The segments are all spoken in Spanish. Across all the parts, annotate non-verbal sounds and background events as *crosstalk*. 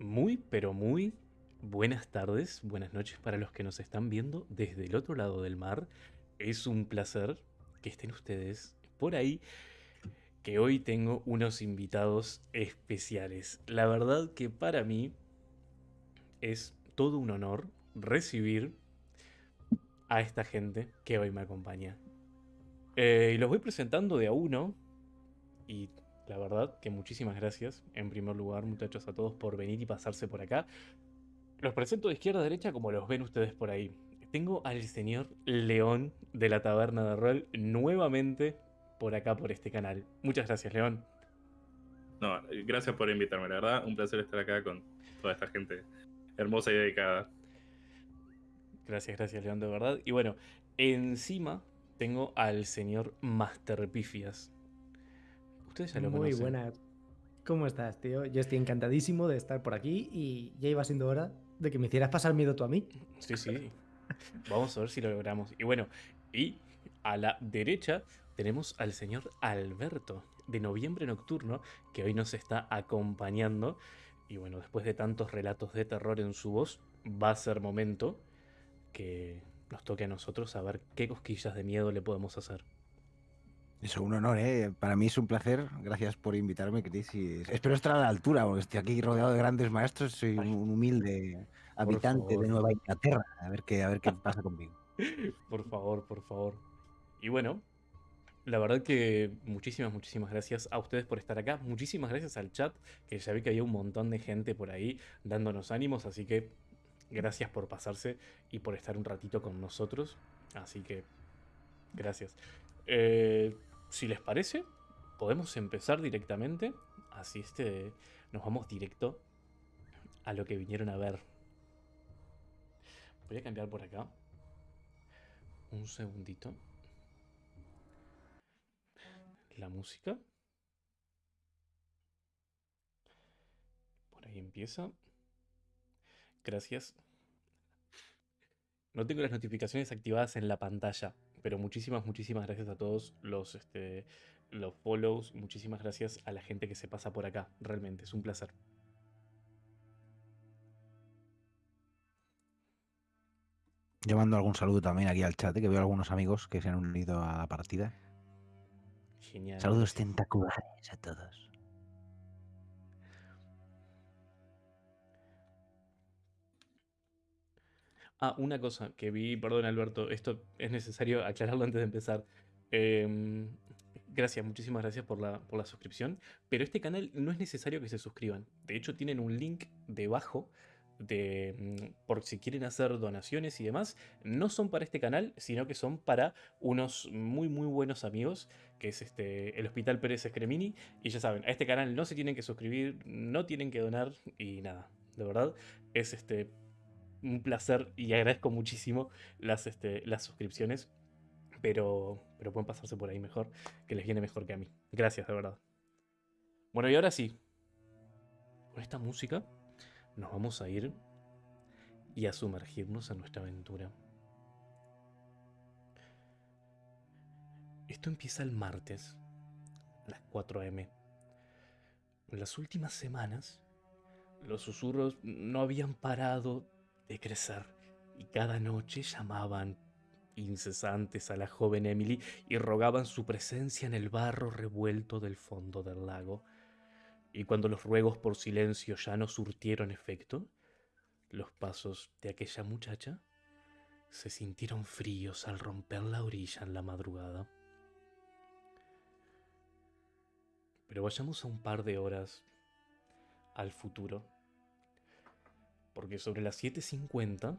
Muy, pero muy buenas tardes, buenas noches para los que nos están viendo desde el otro lado del mar. Es un placer que estén ustedes por ahí, que hoy tengo unos invitados especiales. La verdad que para mí es todo un honor recibir a esta gente que hoy me acompaña. Eh, los voy presentando de a uno y la verdad que muchísimas gracias, en primer lugar, muchachos, a todos por venir y pasarse por acá. Los presento de izquierda a derecha como los ven ustedes por ahí. Tengo al señor León de la Taberna de Rol nuevamente por acá, por este canal. Muchas gracias, León. No, gracias por invitarme, la verdad. Un placer estar acá con toda esta gente hermosa y dedicada. Gracias, gracias, León, de verdad. Y bueno, encima tengo al señor Master Pifias. Muy buena. ¿Cómo estás, tío? Yo estoy encantadísimo de estar por aquí y ya iba siendo hora de que me hicieras pasar miedo tú a mí. Sí, sí. Vamos a ver si lo logramos. Y bueno, y a la derecha tenemos al señor Alberto de Noviembre Nocturno, que hoy nos está acompañando. Y bueno, después de tantos relatos de terror en su voz, va a ser momento que nos toque a nosotros saber qué cosquillas de miedo le podemos hacer. Eso, un honor, ¿eh? Para mí es un placer. Gracias por invitarme, Chris. Y espero estar a la altura, porque estoy aquí rodeado de grandes maestros. Soy un humilde habitante de Nueva Inglaterra. A ver qué, a ver qué pasa conmigo. *laughs* Por favor, por favor. Y bueno, la verdad que muchísimas, muchísimas gracias a ustedes por estar acá. Muchísimas gracias al chat, que ya vi que había un montón de gente por ahí dándonos ánimos. Así que gracias por pasarse y por estar un ratito con nosotros. Así que gracias. Eh, si les parece, podemos empezar directamente. Así este, nos vamos directo a lo que vinieron a ver. Voy a cambiar por acá. Un segundito. La música. Por ahí empieza. Gracias. No tengo las notificaciones activadas en la pantalla. Pero muchísimas, muchísimas gracias a todos los, este, los follows. Muchísimas gracias a la gente que se pasa por acá. Realmente, es un placer. Yo mando algún saludo también aquí al chat, ¿eh? que veo algunos amigos que se han unido a la partida. Genial. Saludos tentaculares a todos. Ah, una cosa que vi, perdón Alberto, esto es necesario aclararlo antes de empezar. Em, gracias, muchísimas gracias por la, por la suscripción. Pero este canal no es necesario que se suscriban. De hecho, tienen un link debajo de, mm, por si quieren hacer donaciones y demás, no son para este canal, sino que son para unos muy muy buenos amigos, que es este, el Hospital Pérez Escremini, y ya saben, a este canal no se tienen que suscribir, no tienen que donar, y nada, de verdad, es este, un placer y agradezco muchísimo las, este, las suscripciones, pero, pero pueden pasarse por ahí mejor, que les viene mejor que a mí. Gracias, de verdad. Bueno, y ahora sí, con esta música nos vamos a ir y a sumergirnos en nuestra aventura. Esto empieza el martes, a las 4 am. En las últimas semanas, los susurros no habían parado de crecer, y cada noche llamaban incesantes a la joven Emily y rogaban su presencia en el barro revuelto del fondo del lago. Y cuando los ruegos por silencio ya no surtieron efecto, los pasos de aquella muchacha se sintieron fríos al romper la orilla en la madrugada. Pero vayamos a un par de horas al futuro porque sobre las 7.50,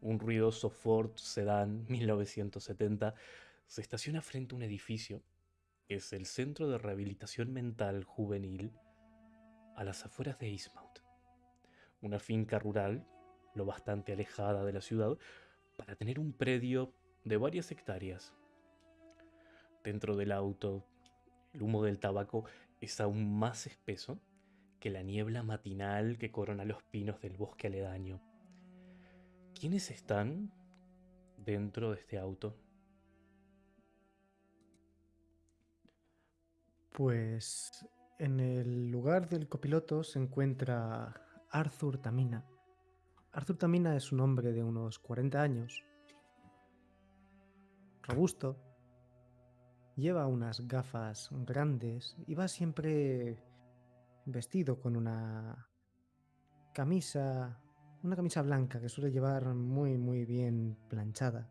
un ruidoso Ford Sedan 1970 se estaciona frente a un edificio es el Centro de Rehabilitación Mental Juvenil a las afueras de Eastmount, una finca rural lo bastante alejada de la ciudad para tener un predio de varias hectáreas. Dentro del auto, el humo del tabaco es aún más espeso que la niebla matinal que corona los pinos del bosque aledaño. ¿Quiénes están dentro de este auto? Pues en el lugar del copiloto se encuentra Arthur Tamina. Arthur Tamina es un hombre de unos 40 años, robusto, lleva unas gafas grandes y va siempre vestido con una camisa, una camisa blanca que suele llevar muy muy bien planchada.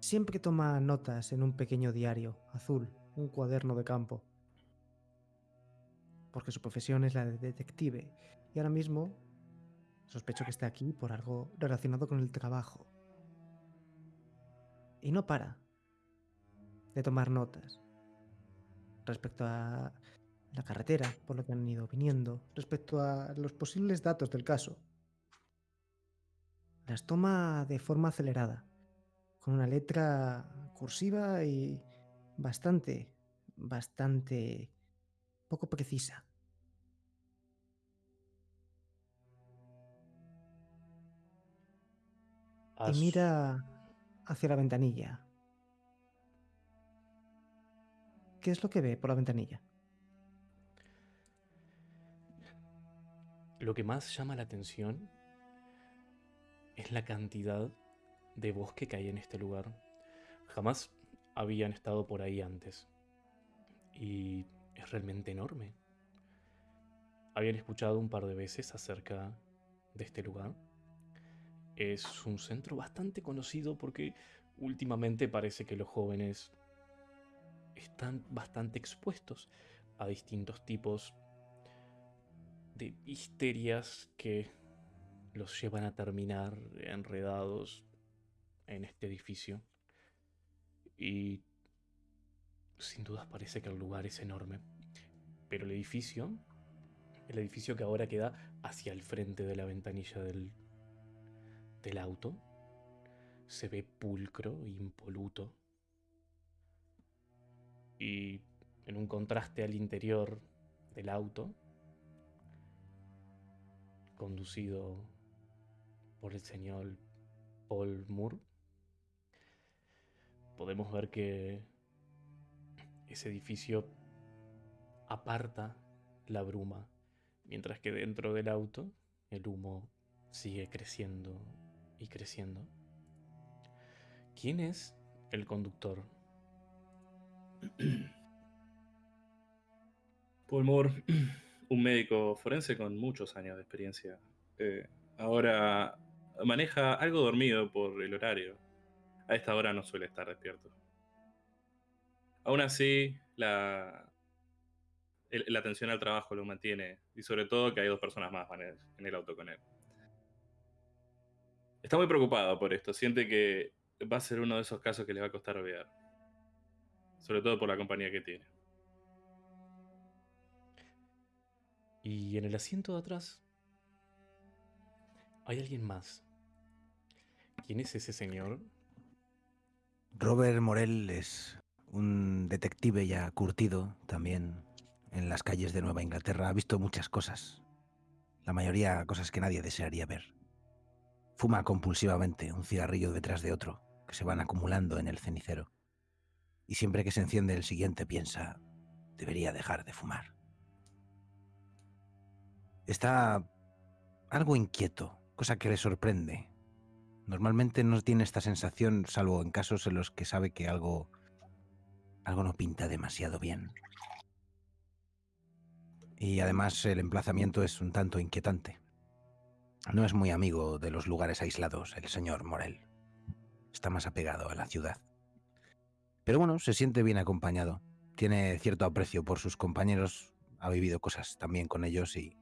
Siempre toma notas en un pequeño diario azul, un cuaderno de campo. Porque su profesión es la de detective y ahora mismo sospecho que está aquí por algo relacionado con el trabajo. Y no para de tomar notas respecto a la carretera por lo que han ido viniendo, respecto a los posibles datos del caso. Las toma de forma acelerada con una letra cursiva y bastante, bastante poco precisa. Y mira hacia la ventanilla. ¿Qué es lo que ve por la ventanilla? Lo que más llama la atención es la cantidad de bosque que hay en este lugar. Jamás habían estado por ahí antes. Y es realmente enorme. Habían escuchado un par de veces acerca de este lugar. Es un centro bastante conocido porque últimamente parece que los jóvenes están bastante expuestos a distintos tipos de histerias que los llevan a terminar enredados en este edificio. Y sin dudas parece que el lugar es enorme. Pero el edificio, el edificio que ahora queda hacia el frente de la ventanilla del, del auto, se ve pulcro e impoluto. Y en un contraste al interior del auto, conducido por el señor Paul Moore, podemos ver que ese edificio aparta la bruma, mientras que dentro del auto el humo sigue creciendo y creciendo. ¿Quién es el conductor? *clears throat* Paul Moore, *clears throat* un médico forense con muchos años de experiencia. Eh, ahora maneja algo dormido por el horario. A esta hora no suele estar despierto. Aún así, la, la atención al trabajo lo mantiene. Y sobre todo que hay dos personas más en el auto con él. Está muy preocupado por esto. Siente que va a ser uno de esos casos que le va a costar olvidar. Sobre todo por la compañía que tiene. Y en el asiento de atrás hay alguien más. ¿Quién es ese señor? Robert Morel es un detective ya curtido también en las calles de Nueva Inglaterra. Ha visto muchas cosas. La mayoría cosas que nadie desearía ver. Fuma compulsivamente un cigarrillo detrás de otro, que se van acumulando en el cenicero. Y siempre que se enciende el siguiente piensa, debería dejar de fumar. Está algo inquieto, cosa que le sorprende, Normalmente no tiene esta sensación, salvo en casos en los que sabe que algo, algo no pinta demasiado bien. Y además el emplazamiento es un tanto inquietante. No es muy amigo de los lugares aislados, el señor Morel. Está más apegado a la ciudad. Pero bueno, se siente bien acompañado. Tiene cierto aprecio por sus compañeros, ha vivido cosas también con ellos y,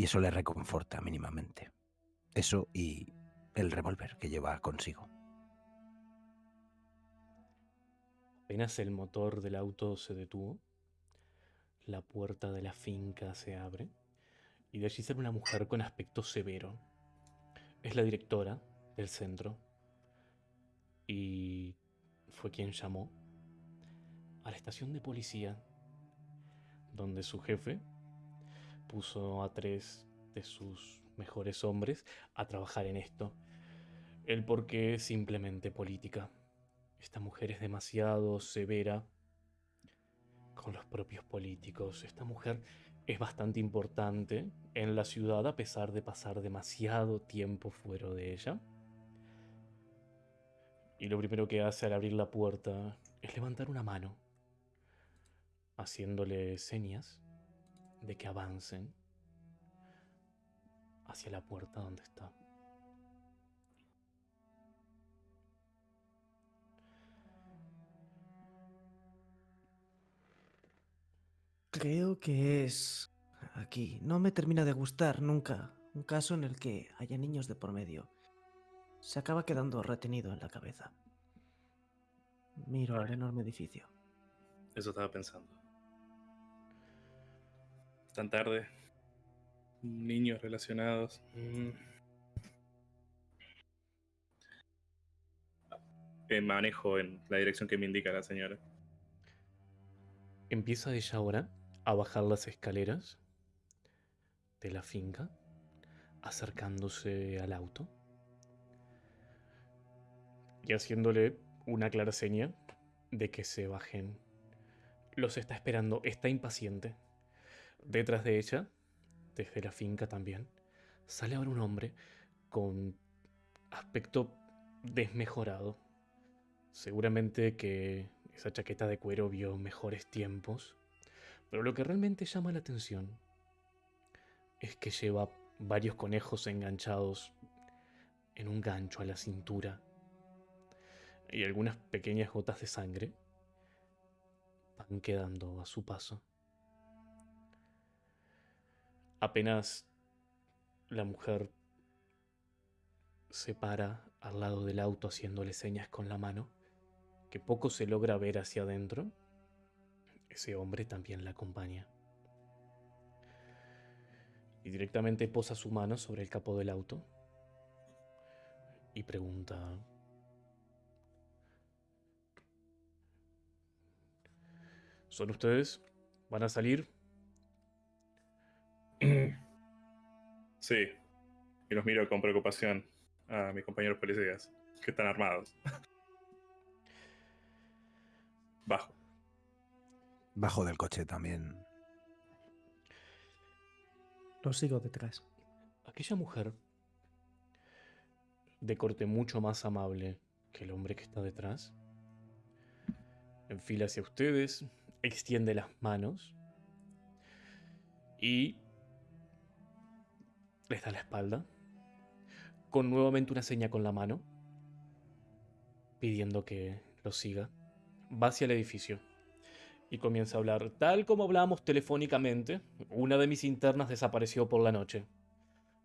y eso le reconforta mínimamente. Eso y el revólver que lleva consigo. Apenas el motor del auto se detuvo, la puerta de la finca se abre y de allí sale una mujer con aspecto severo. Es la directora del centro y fue quien llamó a la estación de policía donde su jefe puso a tres de sus mejores hombres a trabajar en esto. El porqué es simplemente política. Esta mujer es demasiado severa con los propios políticos. Esta mujer es bastante importante en la ciudad a pesar de pasar demasiado tiempo fuera de ella. Y lo primero que hace al abrir la puerta es levantar una mano, haciéndole señas de que avancen hacia la puerta donde está. Creo que es aquí. No me termina de gustar nunca un caso en el que haya niños de por medio. Se acaba quedando retenido en la cabeza. Miro al enorme edificio. Eso estaba pensando. Tan tarde. Niños relacionados. Mm. Eh, manejo en la dirección que me indica la señora. Empieza ella ahora a bajar las escaleras de la finca, acercándose al auto y haciéndole una clara seña de que se bajen. Los está esperando, está impaciente. Detrás de ella, desde la finca también, sale ahora un hombre con aspecto desmejorado. Seguramente que esa chaqueta de cuero vio mejores tiempos pero lo que realmente llama la atención es que lleva varios conejos enganchados en un gancho a la cintura y algunas pequeñas gotas de sangre van quedando a su paso. Apenas la mujer se para al lado del auto haciéndole señas con la mano, que poco se logra ver hacia adentro, ese hombre también la acompaña. Y directamente posa su mano sobre el capó del auto y pregunta, ¿son ustedes? ¿Van a salir? *clears throat* Sí. Y los miro con preocupación a mis compañeros policías, que están armados. *laughs* Bajo. Bajo del coche también. Lo sigo detrás. Aquella mujer, de corte mucho más amable que el hombre que está detrás, enfila hacia ustedes, extiende las manos y les da la espalda, con nuevamente una seña con la mano, pidiendo que lo siga. Va hacia el edificio y comienza a hablar. Tal como hablamos telefónicamente, una de mis internas desapareció por la noche.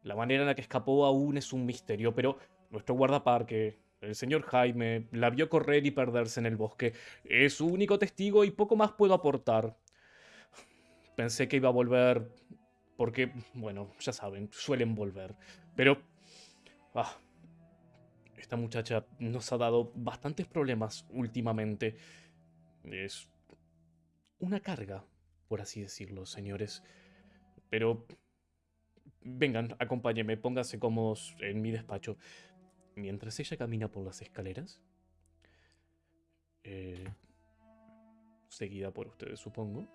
La manera en la que escapó aún es un misterio, pero nuestro guardaparque, el señor Jaime, la vio correr y perderse en el bosque. Es su único testigo y poco más puedo aportar. Pensé que iba a volver porque, bueno, ya saben, suelen volver. Pero... Ah, esta muchacha nos ha dado bastantes problemas últimamente. Es una carga, por así decirlo, señores. Pero vengan, acompáñenme, pónganse cómodos en mi despacho. Mientras ella camina por las escaleras, eh, seguida por ustedes, supongo,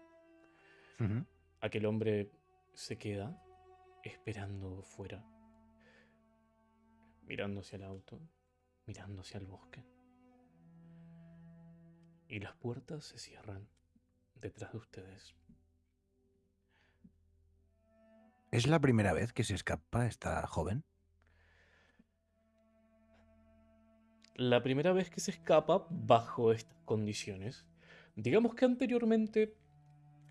aquel hombre se queda esperando fuera, mirando hacia el auto, mirando hacia el bosque. Y las puertas se cierran detrás de ustedes. ¿Es la primera vez que se escapa esta joven? La primera vez que se escapa bajo estas condiciones. Digamos que anteriormente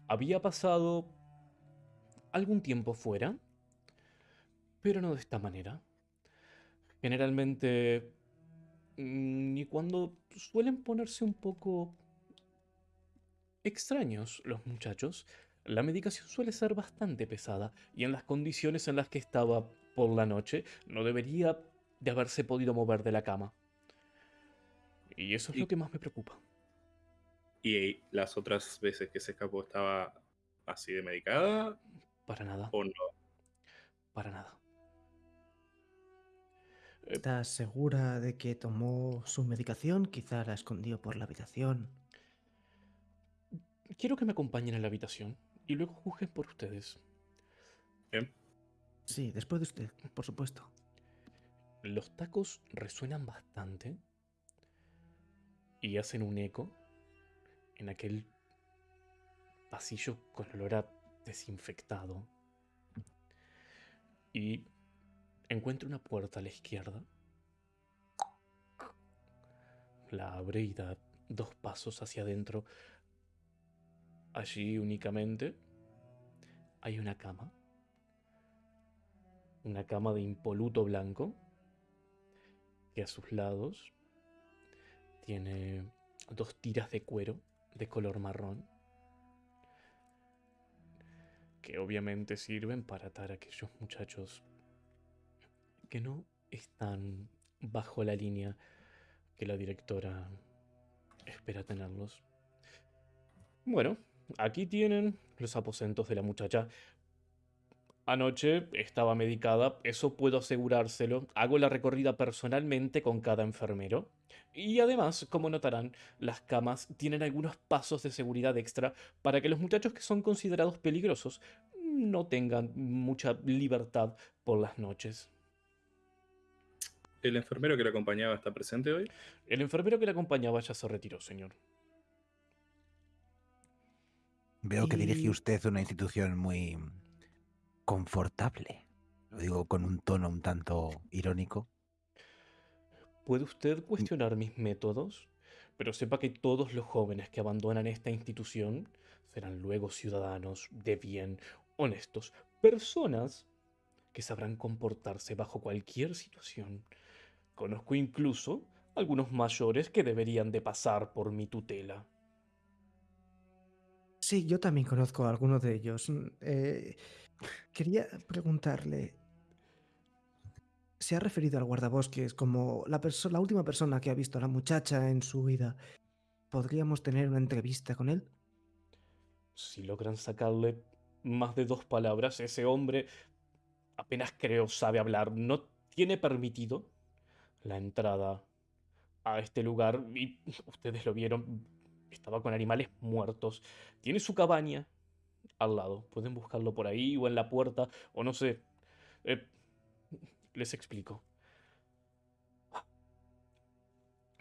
había pasado algún tiempo fuera, pero no de esta manera. Generalmente, mm, ni cuando suelen ponerse un poco extraños los muchachos, la medicación suele ser bastante pesada y en las condiciones en las que estaba por la noche no debería de haberse podido mover de la cama. Y eso es lo que más me preocupa. ¿Y las otras veces que se escapó estaba así de medicada? Para nada. ¿O no? Para nada. Eh, ¿Estás segura de que tomó su medicación? Quizá la escondió por la habitación. Quiero que me acompañen a la habitación y luego juzguen por ustedes. Bien. Sí, después de usted, por supuesto. Los tacos resuenan bastante y hacen un eco en aquel pasillo con olor a desinfectado. Y encuentra una puerta a la izquierda. La abre y da dos pasos hacia adentro. Allí únicamente hay una cama. Una cama de impoluto blanco que a sus lados tiene dos tiras de cuero de color marrón que obviamente sirven para atar a aquellos muchachos que no están bajo la línea que la directora espera tenerlos. Bueno, aquí tienen los aposentos de la muchacha. Anoche estaba medicada, eso puedo asegurárselo. Hago la recorrida personalmente con cada enfermero. Y además, como notarán, las camas tienen algunos pasos de seguridad extra para que los muchachos que son considerados peligrosos no tengan mucha libertad por las noches. ¿El enfermero que le acompañaba está presente hoy? El enfermero que le acompañaba ya se retiró, señor. Veo que dirige usted una institución muy confortable. Lo digo con un tono un tanto irónico. ¿Puede usted cuestionar mis métodos? Pero sepa que todos los jóvenes que abandonan esta institución serán luego ciudadanos de bien, honestos, personas que sabrán comportarse bajo cualquier situación. Conozco incluso algunos mayores que deberían de pasar por mi tutela. Sí, yo también conozco a algunos de ellos. Mm, eh, quería preguntarle. ¿Se ha referido al guardabosques como la, la última persona que ha visto a la muchacha en su vida? ¿Podríamos tener una entrevista con él? Si logran sacarle más de dos palabras, ese hombre apenas creo sabe hablar. No tiene permitido la entrada a este lugar ustedes lo vieron. Estaba con animales muertos. Tiene su cabaña al lado. Pueden buscarlo por ahí o en la puerta o no sé. Eh, les explico.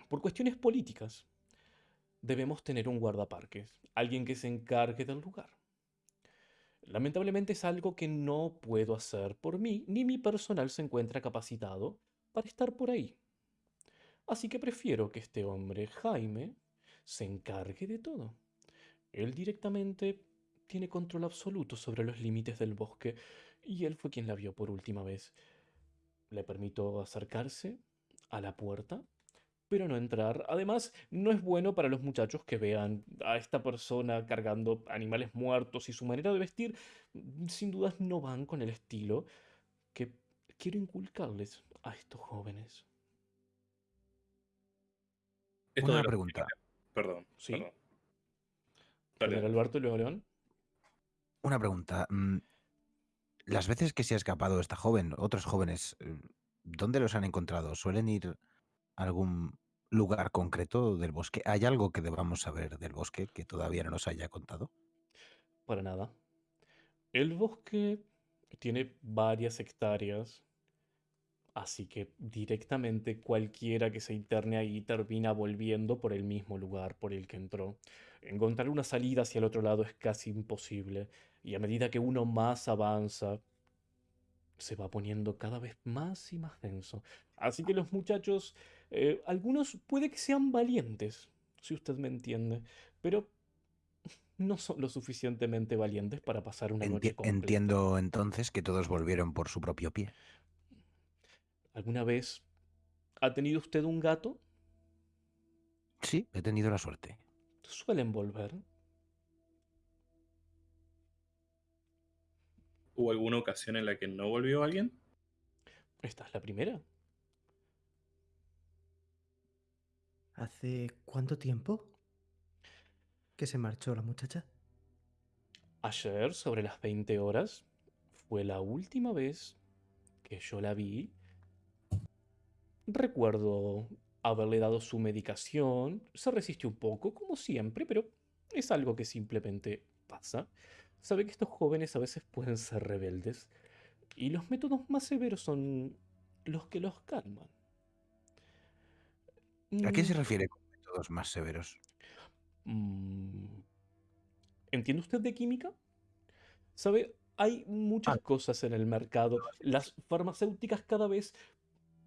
Por cuestiones políticas, debemos tener un guardaparques, alguien que se encargue del lugar. Lamentablemente es algo que no puedo hacer por mí, ni mi personal se encuentra capacitado para estar por ahí. Así que prefiero que este hombre, Jaime, se encargue de todo. Él directamente tiene control absoluto sobre los límites del bosque y él fue quien la vio por última vez. Le permito acercarse a la puerta, pero no entrar. Además, no es bueno para los muchachos que vean a esta persona cargando animales muertos y su manera de vestir, sin dudas no van con el estilo que quiero inculcarles a estos jóvenes. Esto Una pregunta. Perdón. Sí. perdón. Primero Dale. Alberto y luego León. Una pregunta. mm, Las veces que se ha escapado esta joven, otros jóvenes, eh, ¿dónde los han encontrado? ¿Suelen ir a algún lugar concreto del bosque? ¿Hay algo que debamos saber del bosque que todavía no nos haya contado? Para nada. El bosque tiene varias hectáreas, así que directamente cualquiera que se interne ahí termina volviendo por el mismo lugar por el que entró. Encontrar una salida hacia el otro lado es casi imposible, y a medida que uno más avanza, se va poniendo cada vez más y más denso. Así que los muchachos, eh, algunos puede que sean valientes, si usted me entiende, pero no son lo suficientemente valientes para pasar una noche Enti- completa. entiendo entonces que todos volvieron por su propio pie. ¿Alguna vez ha tenido usted un gato? Sí, he tenido la suerte. Suelen volver. ¿Hubo alguna ocasión en la que no volvió alguien? Esta es la primera. ¿Hace cuánto tiempo que se marchó la muchacha? Ayer, sobre las 20 horas, fue la última vez que yo la vi. Recuerdo haberle dado su medicación. Se resistió un poco, como siempre, pero es algo que simplemente pasa. Sabe que estos jóvenes a veces pueden ser rebeldes y los métodos más severos son los que los calman. ¿A qué se Mm, refiere con métodos más severos? mm, ¿Entiende usted de química? ¿Sabe? Hay muchas Ah, cosas en el mercado. Las farmacéuticas cada vez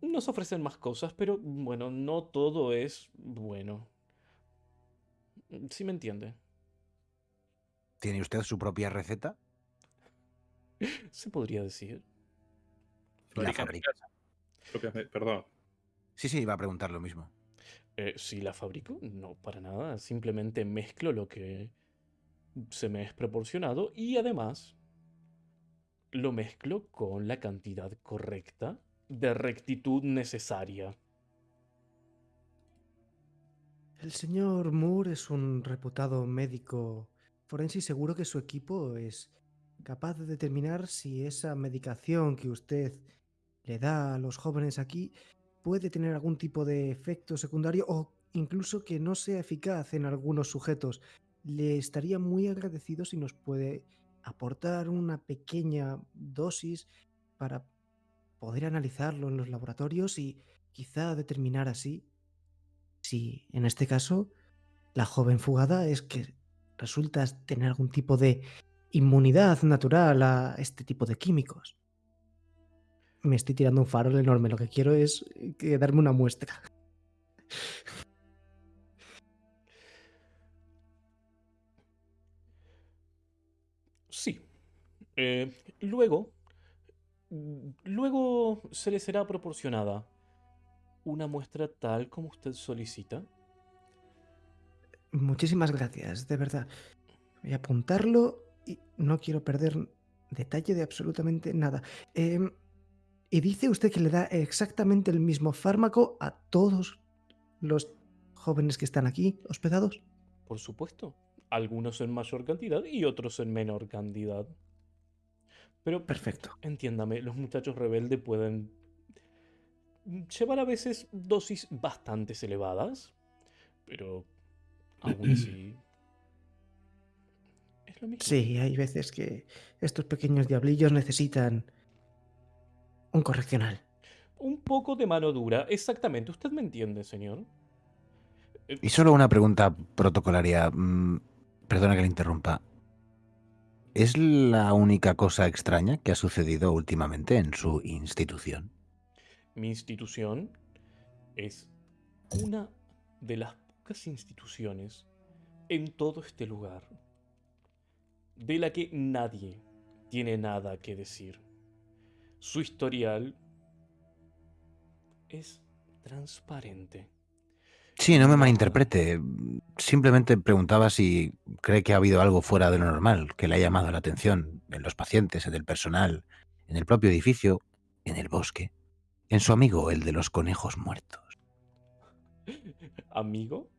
nos ofrecen más cosas, pero bueno, no todo es bueno. ¿Sí me entiende? ¿Tiene usted su propia receta? Se podría decir. La fabrica. Perdón. Sí, sí, iba a preguntar lo mismo. Eh, si la fabrico, no, para nada. Simplemente mezclo lo que se me es proporcionado y además lo mezclo con la cantidad correcta de rectitud necesaria. El señor Moore es un reputado médico forense y seguro que su equipo es capaz de determinar si esa medicación que usted le da a los jóvenes aquí puede tener algún tipo de efecto secundario o incluso que no sea eficaz en algunos sujetos. Le estaría muy agradecido si nos puede aportar una pequeña dosis para poder analizarlo en los laboratorios y quizá determinar así si en este caso la joven fugada es que resulta tener algún tipo de inmunidad natural a este tipo de químicos. Me estoy tirando un farol enorme, lo que quiero es eh, que darme una muestra. Sí. Eh, luego, luego se le será proporcionada una muestra tal como usted solicita. Muchísimas gracias, de verdad. Voy a apuntarlo y no quiero perder detalle de absolutamente nada. Em, y dice usted que le da exactamente el mismo fármaco a todos los jóvenes que están aquí hospedados. Por supuesto. Algunos en mayor cantidad y otros en menor cantidad. Pero Perfecto. entiéndame, los muchachos rebeldes pueden llevar a veces dosis bastante elevadas, pero aún *clears throat* así es lo mismo. Sí, hay veces que estos pequeños diablillos necesitan un correccional. Un poco de mano dura, exactamente. ¿Usted me entiende, señor? Eh, Y solo una pregunta protocolaria. mm, Perdona que le interrumpa. ¿Es la única cosa extraña que ha sucedido últimamente en su institución? Mi institución es una de las pocas instituciones en todo este lugar de la que nadie tiene nada que decir. Su historial es transparente. Sí, no me malinterprete. Simplemente preguntaba si cree que ha habido algo fuera de lo normal que le ha llamado la atención en los pacientes, en el personal, en el propio edificio, en el bosque, en su amigo, el de los conejos muertos. ¿Amigo?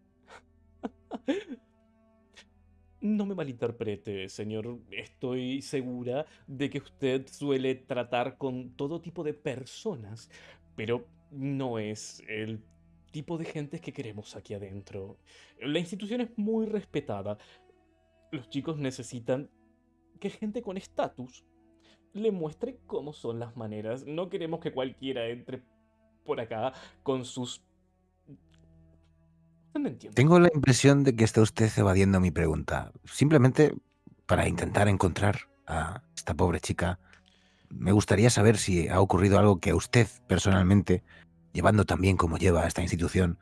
No me malinterprete, señor. Estoy segura de que usted suele tratar con todo tipo de personas, pero no es el tipo de gente que queremos aquí adentro. La institución es muy respetada. Los chicos necesitan que gente con estatus le muestre cómo son las maneras. No queremos que cualquiera entre por acá con sus... Tengo la impresión de que está usted evadiendo mi pregunta. Simplemente para intentar encontrar a esta pobre chica, me gustaría saber si ha ocurrido algo que a usted personalmente, llevando tan bien como lleva a esta institución,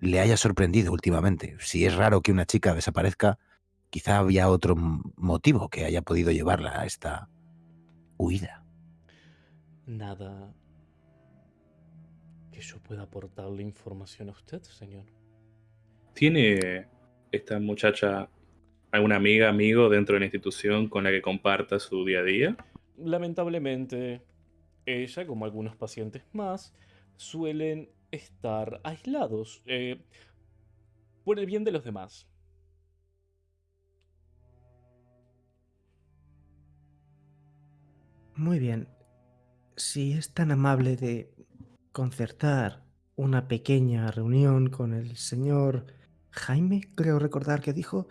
le haya sorprendido últimamente. Si es raro que una chica desaparezca, quizá había otro motivo que haya podido llevarla a esta huida. Nada que yo pueda aportarle información a usted, señor. ¿Tiene esta muchacha alguna amiga, amigo dentro de la institución con la que comparta su día a día? Lamentablemente, ella, como algunos pacientes más, suelen estar aislados eh, por el bien de los demás. Muy bien. Si es tan amable de concertar una pequeña reunión con el señor Jaime, creo recordar que dijo,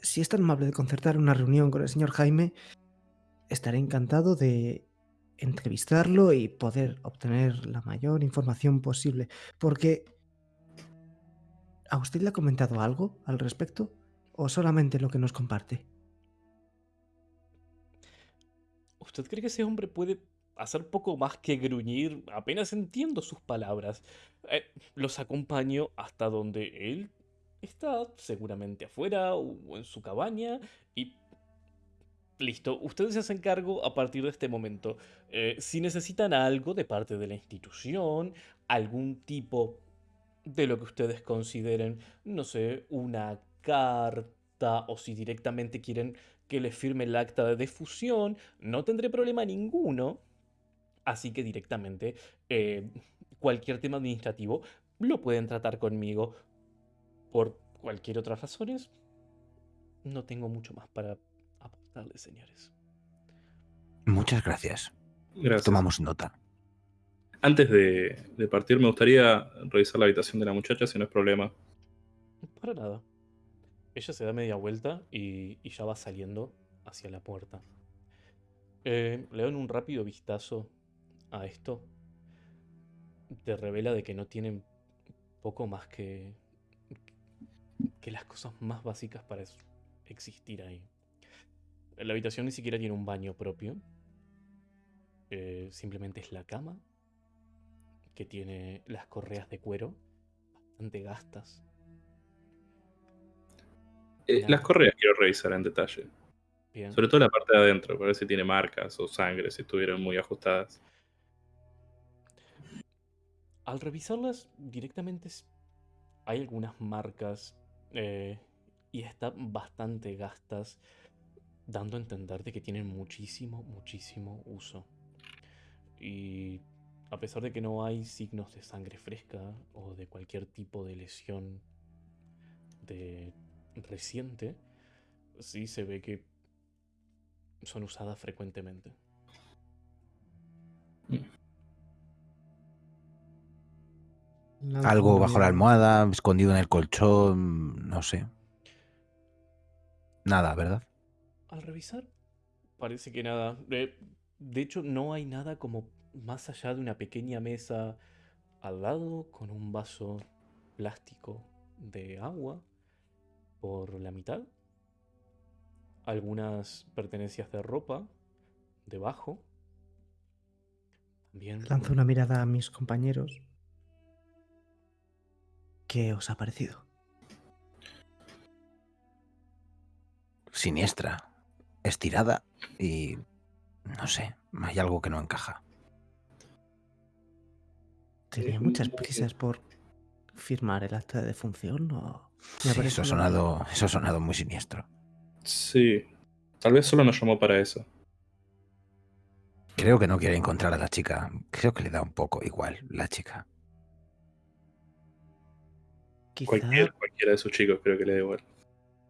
si es tan amable de concertar una reunión con el señor Jaime, estaré encantado de entrevistarlo y poder obtener la mayor información posible. Porque... ¿A usted le ha comentado algo al respecto? ¿O solamente lo que nos comparte? ¿Usted cree que ese hombre puede hacer poco más que gruñir? Apenas entiendo sus palabras. Eh, los acompaño hasta donde él está, seguramente afuera o en su cabaña, y Listo, ustedes se hacen cargo a partir de este momento. Eh, si necesitan algo de parte de la institución, algún tipo de lo que ustedes consideren, no sé, una carta o si directamente quieren que les firme el acta de defusión, no tendré problema ninguno. Así que directamente eh, cualquier tema administrativo lo pueden tratar conmigo. Por cualquier otra razones, no tengo mucho más para aportarles, señores. Muchas gracias. Gracias. Tomamos nota. Antes de, de partir, me gustaría revisar la habitación de la muchacha, si no es problema. Para nada. Ella se da media vuelta y, y ya va saliendo hacia la puerta. Eh, le dan un rápido vistazo a esto. Te revela de que no tienen poco más que, que las cosas más básicas para existir ahí. La habitación ni siquiera tiene un baño propio. Eh, simplemente es la cama que tiene las correas de cuero bastante gastas. Eh, las correas quiero revisar en detalle. Bien. Sobre todo la parte de adentro, para ver si tiene marcas o sangre, si estuvieron muy ajustadas. Al revisarlas directamente hay algunas marcas eh, y están bastante gastas, dando a entender de que tienen muchísimo, muchísimo uso. Y a pesar de que no hay signos de sangre fresca o de cualquier tipo de lesión de reciente, sí se ve que son usadas frecuentemente. Lanzo Algo bajo la almohada, escondido en el colchón, no sé. Nada, ¿verdad? Al revisar, parece que nada. Eh, de hecho, no hay nada como más allá de una pequeña mesa al lado con un vaso plástico de agua por la mitad. Algunas pertenencias de ropa debajo. También Lanzo una mirada a mis compañeros. ¿Qué os ha parecido? Siniestra, estirada y... no sé, hay algo que no encaja. ¿Tenía Eh, muchas prisas por firmar el acta de defunción o...? Sí, eso ha sonado, eso ha sonado muy siniestro. Sí. Tal vez solo nos llamó para eso. Creo que no quiere encontrar a la chica. Creo que le da un poco igual la chica. Quizá, Cualquier, cualquiera de sus chicos creo que le da igual.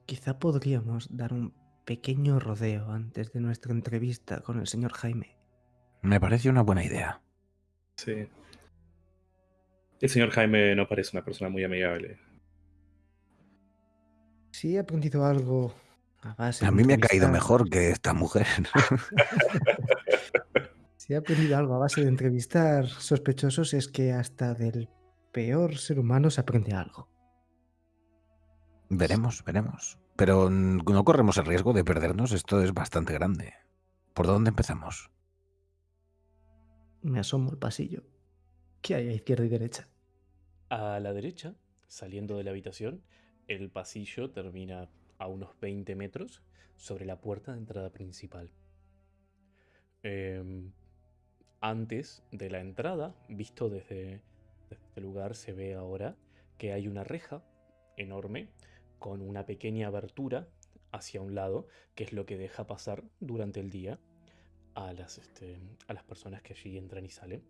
quizá podríamos dar un pequeño rodeo antes de nuestra entrevista con el señor Jaime. Me parece una buena idea. Sí. El señor Jaime no parece una persona muy amigable. Si he aprendido algo a base A mí me ha caído mejor que esta mujer. *laughs* Si he aprendido algo a base de entrevistar sospechosos es que hasta del peor ser humano se aprende algo. Veremos, veremos. Pero no corremos el riesgo de perdernos. Esto es bastante grande. ¿Por dónde empezamos? Me asomo al pasillo. ¿Qué hay a izquierda y derecha? A la derecha, saliendo de la habitación, el pasillo termina a unos 20 metros sobre la puerta de entrada principal. Em, antes de la entrada, visto desde, desde este lugar, se ve ahora que hay una reja enorme con una pequeña abertura hacia un lado, que es lo que deja pasar durante el día a las, este, a las personas que allí entran y salen.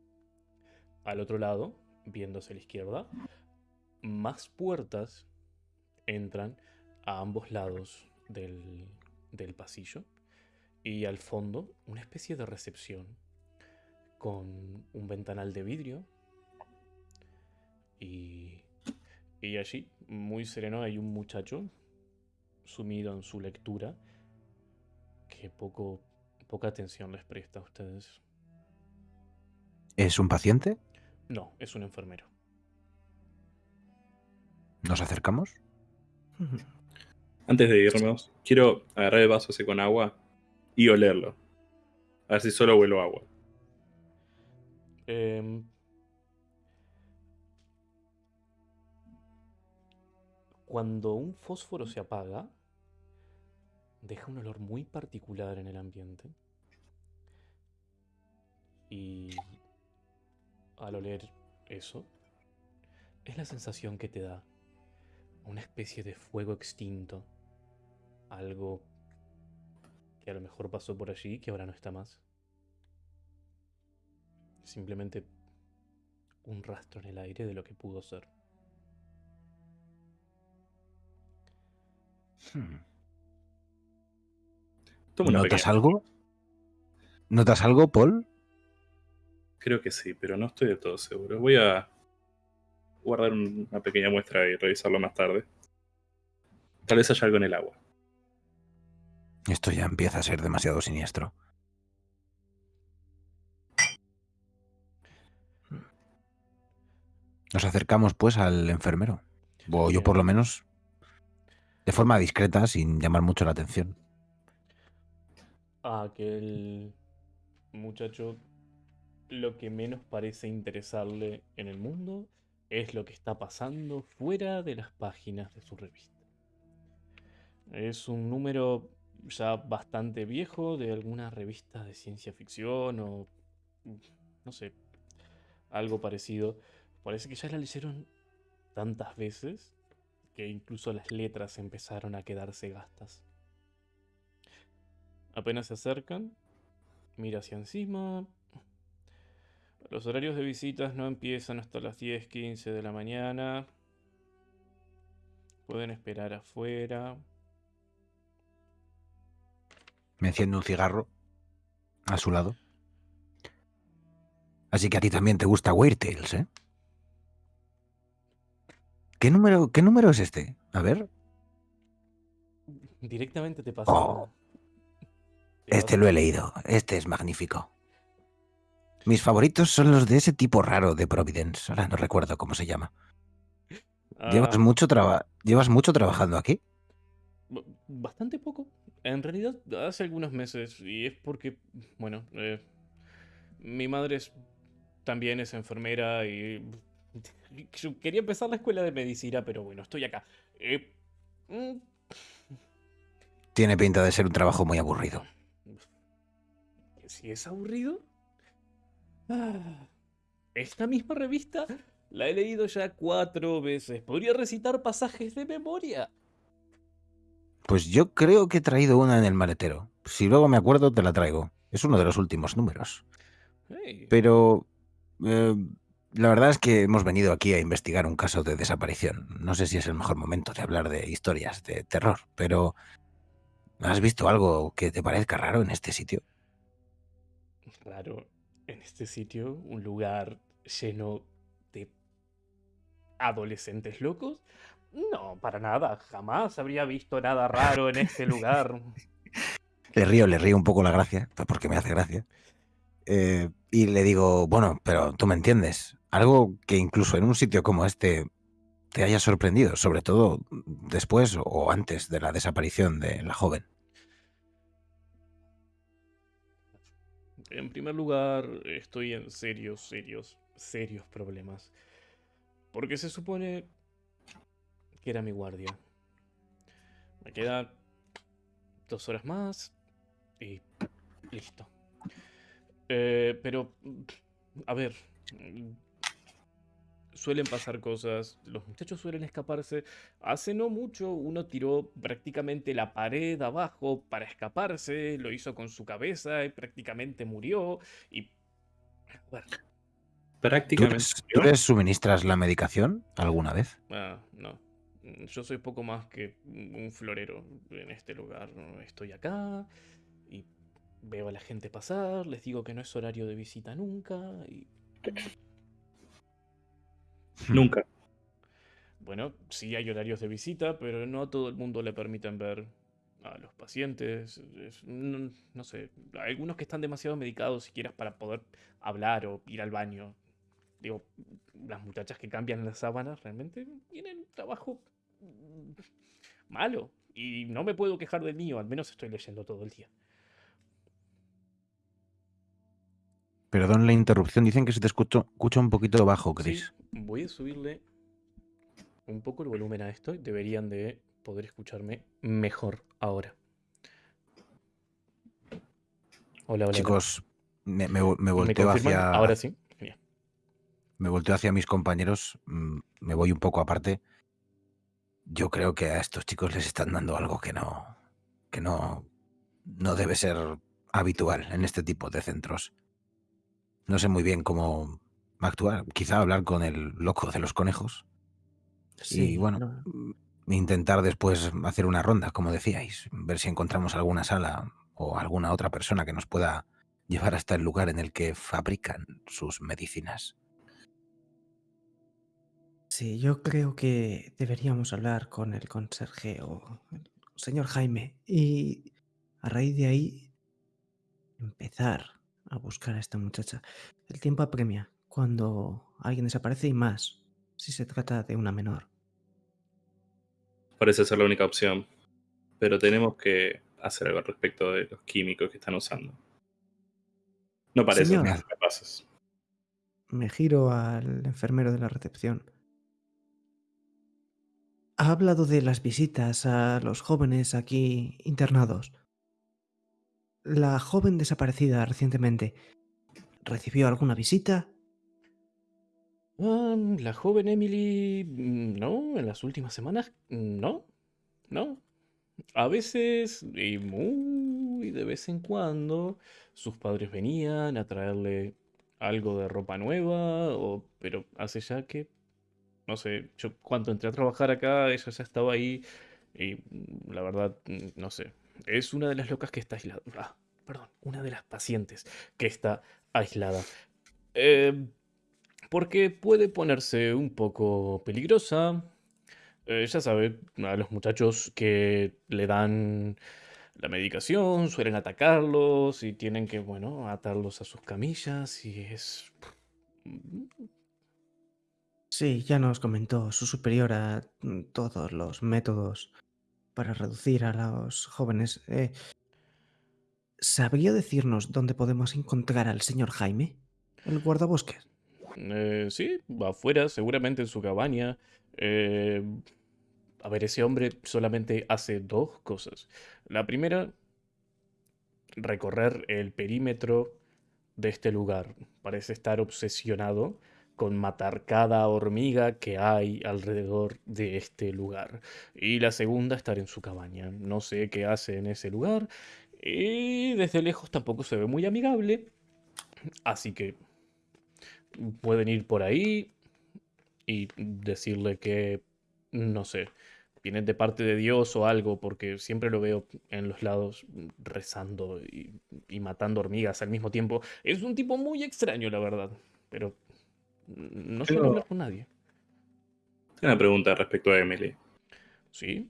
Al otro lado, viéndose a la izquierda, más puertas entran a ambos lados del, del pasillo y al fondo una especie de recepción con un ventanal de vidrio y, y allí, muy sereno, hay un muchacho sumido en su lectura que poco, poca atención les presta a ustedes. ¿Es un paciente? No, es un enfermero. ¿Nos acercamos? *laughs* Antes de irnos, quiero agarrar el vaso ese con agua y olerlo. A ver si solo huelo agua. Em, cuando un fósforo se apaga, deja un olor muy particular en el ambiente. Y al oler eso, es la sensación que te da una especie de fuego extinto. Algo que a lo mejor pasó por allí y que ahora no está más. Simplemente un rastro en el aire de lo que pudo ser. Hmm. ¿Notas pequeña- algo? ¿Notas algo, Paul? Creo que sí, pero no estoy del todo seguro. Voy a guardar un- una pequeña muestra y revisarlo más tarde. Tal vez haya algo en el agua. Esto ya empieza a ser demasiado siniestro. Nos acercamos pues al enfermero. O yo por lo menos de forma discreta, sin llamar mucho la atención. A aquel muchacho lo que menos parece interesarle en el mundo es lo que está pasando fuera de las páginas de su revista. Es un número ya bastante viejo de alguna revista de ciencia ficción o no sé, algo parecido. Parece que ya la leyeron tantas veces que incluso las letras empezaron a quedarse gastas. Apenas se acercan, mira hacia encima. Los horarios de visitas no empiezan hasta las 10, 15 de la mañana. Pueden esperar afuera. Me enciende un cigarro a su lado. Así que a ti también te gusta Weird Tales, ¿eh? ¿Qué número, ¿Qué número es este? A ver. Directamente te pasa. Oh. te Este lo he leído. Este es magnífico. Mis favoritos son los de ese tipo raro de Providence. Ahora no recuerdo cómo se llama. ¿Llevas, Ah, mucho traba- ¿Llevas mucho trabajando aquí? Bastante poco. En realidad, hace algunos meses. Y es porque, bueno, eh, mi madre es- también es enfermera y yo *laughs* quería empezar la escuela de medicina, pero bueno, estoy acá. Eh, mm, Tiene pinta de ser un trabajo muy aburrido. Si es aburrido. Ah, Esta misma revista la he leído ya cuatro veces. Podría recitar pasajes de memoria. Pues yo creo que he traído una en el maletero. Si luego me acuerdo, te la traigo. Es uno de los últimos números. Hey, Pero eh, la verdad es que hemos venido aquí a investigar un caso de desaparición. No sé si es el mejor momento de hablar de historias de terror, pero ¿has visto algo que te parezca raro en este sitio? Claro, en este sitio, un lugar lleno de adolescentes locos. No, para nada. Jamás habría visto nada raro en este lugar. *laughs* Le río, le río un poco la gracia, porque me hace gracia. Eh, y le digo, bueno, pero tú me entiendes. Algo que incluso en un sitio como este te haya sorprendido, sobre todo después o antes de la desaparición de la joven. En primer lugar, estoy en serios, serios, serios problemas. Porque se supone que era mi guardia. Me quedan dos horas más y listo. Eh, pero, a ver, suelen pasar cosas, los muchachos suelen escaparse. Hace no mucho uno tiró prácticamente la pared abajo para escaparse, lo hizo con su cabeza y prácticamente murió. Y... Bueno, ¿Tú Prácticamente. les, tú les suministras la medicación alguna vez? ah, no. Yo soy poco más que un florero en este lugar. Estoy acá y veo a la gente pasar, les digo que no es horario de visita nunca y *laughs* Nunca. bueno, sí hay horarios de visita, pero no a todo el mundo le permiten ver a los pacientes. es- no, no sé, algunos que están demasiado medicados siquiera para poder hablar o ir al baño. Digo, las muchachas que cambian las sábanas realmente tienen trabajo mm, malo. Y no me puedo quejar del mío, al menos estoy leyendo todo el día. Perdón la interrupción. Dicen que se te escucha, escucha un poquito bajo, Sí, Chris. voy a subirle un poco el volumen a esto y deberían de poder escucharme mejor ahora. Hola, hola. Chicos, me, me, vo- me ¿Me volteo hacia. Ahora sí. Genial. me volteo hacia mis compañeros, mm, me voy un poco aparte. Yo creo que a estos chicos les están dando algo que no, que no, no debe ser habitual en este tipo de centros. No sé muy bien cómo actuar. Quizá hablar con el loco de los conejos Sí, y bueno, no- mm, intentar después hacer una ronda, como decíais, ver si encontramos alguna sala o alguna otra persona que nos pueda llevar hasta el lugar en el que fabrican sus medicinas. Sí, yo creo que deberíamos hablar con el conserje o el señor Jaime y a raíz de ahí empezar a buscar a esta muchacha. El tiempo apremia cuando alguien desaparece y más si se trata de una menor. Parece ser la única opción. Pero tenemos que hacer algo al respecto de los químicos que están usando. No parece capaces. Me giro al enfermero de la recepción. Ha hablado de las visitas a los jóvenes aquí internados. La joven desaparecida recientemente, ¿recibió alguna visita? Ah, la joven Emily, mm, no, en las últimas semanas, mm, no, no. A veces, y muy de vez en cuando, sus padres venían a traerle algo de ropa nueva, o, pero hace ya que, no sé, yo cuando entré a trabajar acá, ella ya estaba ahí, y mm, la verdad, no sé. Es una de las locas que está aislada. Ah, perdón, una de las pacientes que está aislada. Eh, porque puede ponerse un poco peligrosa. Eh, ya sabe, a los muchachos que le dan la medicación suelen atacarlos y tienen que, bueno, atarlos a sus camillas y es... Sí, ya nos comentó su superiora mm, todos los métodos para reducir a los jóvenes. Eh, ¿Sabría decirnos dónde podemos encontrar al señor Jaime? El guardabosques. Eh, sí, afuera, seguramente en su cabaña. Eh, a ver, ese hombre solamente hace dos cosas. La primera, recorrer el perímetro de este lugar. Parece estar obsesionado con matar cada hormiga que hay alrededor de este lugar. Y la segunda, estar en su cabaña. No sé qué hace en ese lugar. Y desde lejos tampoco se ve muy amigable. Así que pueden ir por ahí y decirle que, no sé, vienen de parte de Dios o algo, porque siempre lo veo en los lados rezando y, y matando hormigas al mismo tiempo. Es un tipo muy extraño, la verdad, pero no suele Pero- hablar con nadie. Tengo una pregunta respecto a Emily. ¿Sí?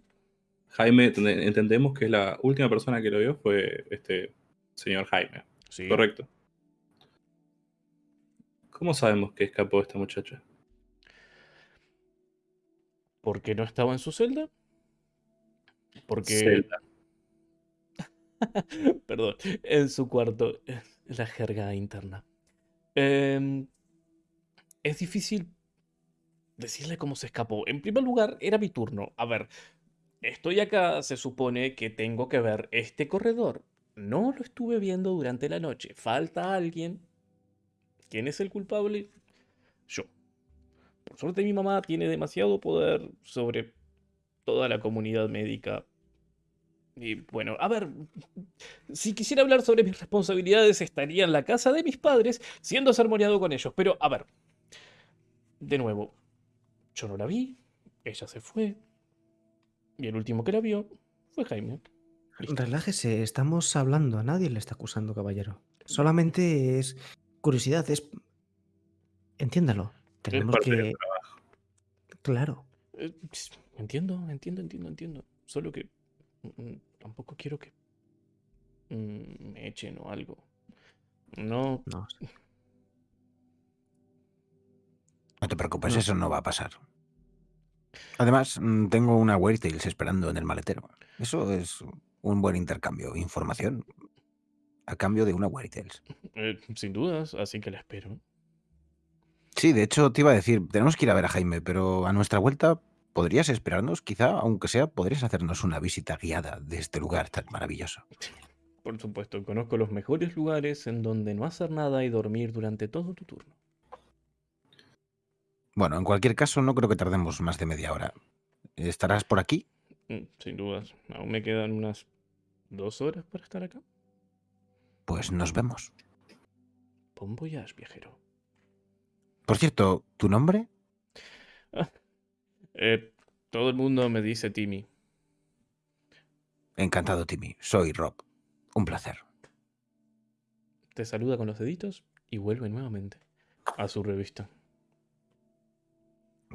Jaime, ent- entendemos que la última persona que lo vio fue este señor Jaime, Sí. ¿correcto? ¿Cómo sabemos que escapó esta muchacha? ¿Por qué no estaba en su celda? Porque... Zelda. *laughs* Perdón, en su cuarto, eh, la jerga interna. Em, es difícil decirle cómo se escapó. En primer lugar, era mi turno. A ver, estoy acá, se supone que tengo que ver este corredor. No lo estuve viendo durante la noche. Falta alguien. ¿Quién es el culpable? Yo. Por suerte mi mamá tiene demasiado poder sobre toda la comunidad médica. Y bueno, a ver, si quisiera hablar sobre mis responsabilidades, estaría en la casa de mis padres, siendo sermoneado con ellos. Pero, a ver, de nuevo, yo no la vi, ella se fue, y el último que la vio fue Jaime. Listo. Relájese, estamos hablando, a nadie le está acusando, caballero. Solamente es curiosidad, es... Entiéndalo. Tenemos que... Claro. Eh, Entiendo, entiendo, entiendo, entiendo. Solo que mm, tampoco quiero que mm, me echen o algo. No, No, No te preocupes, No. eso no va a pasar. Además, mm, tengo una Weird Tales esperando en el maletero. Eso es un buen intercambio. Información a cambio de una Weird Tales. eh, sin dudas, así que la espero. Sí, de hecho, te iba a decir, tenemos que ir a ver a Jaime, pero a nuestra vuelta, ¿podrías esperarnos? Quizá, aunque sea, podrías hacernos una visita guiada de este lugar tan maravilloso. Por supuesto, conozco los mejores lugares en donde no hacer nada y dormir durante todo tu turno. Bueno, en cualquier caso, no creo que tardemos más de media hora. ¿Estarás por aquí? Mm, Sin dudas, aún me quedan unas dos horas para estar acá. Pues nos vemos. Bon voyage, viajero. Por cierto, ¿tu nombre? Eh, todo el mundo me dice Timmy. Encantado, Timmy. Soy Rob. Un placer. Te saluda con los deditos y vuelve nuevamente a su revista.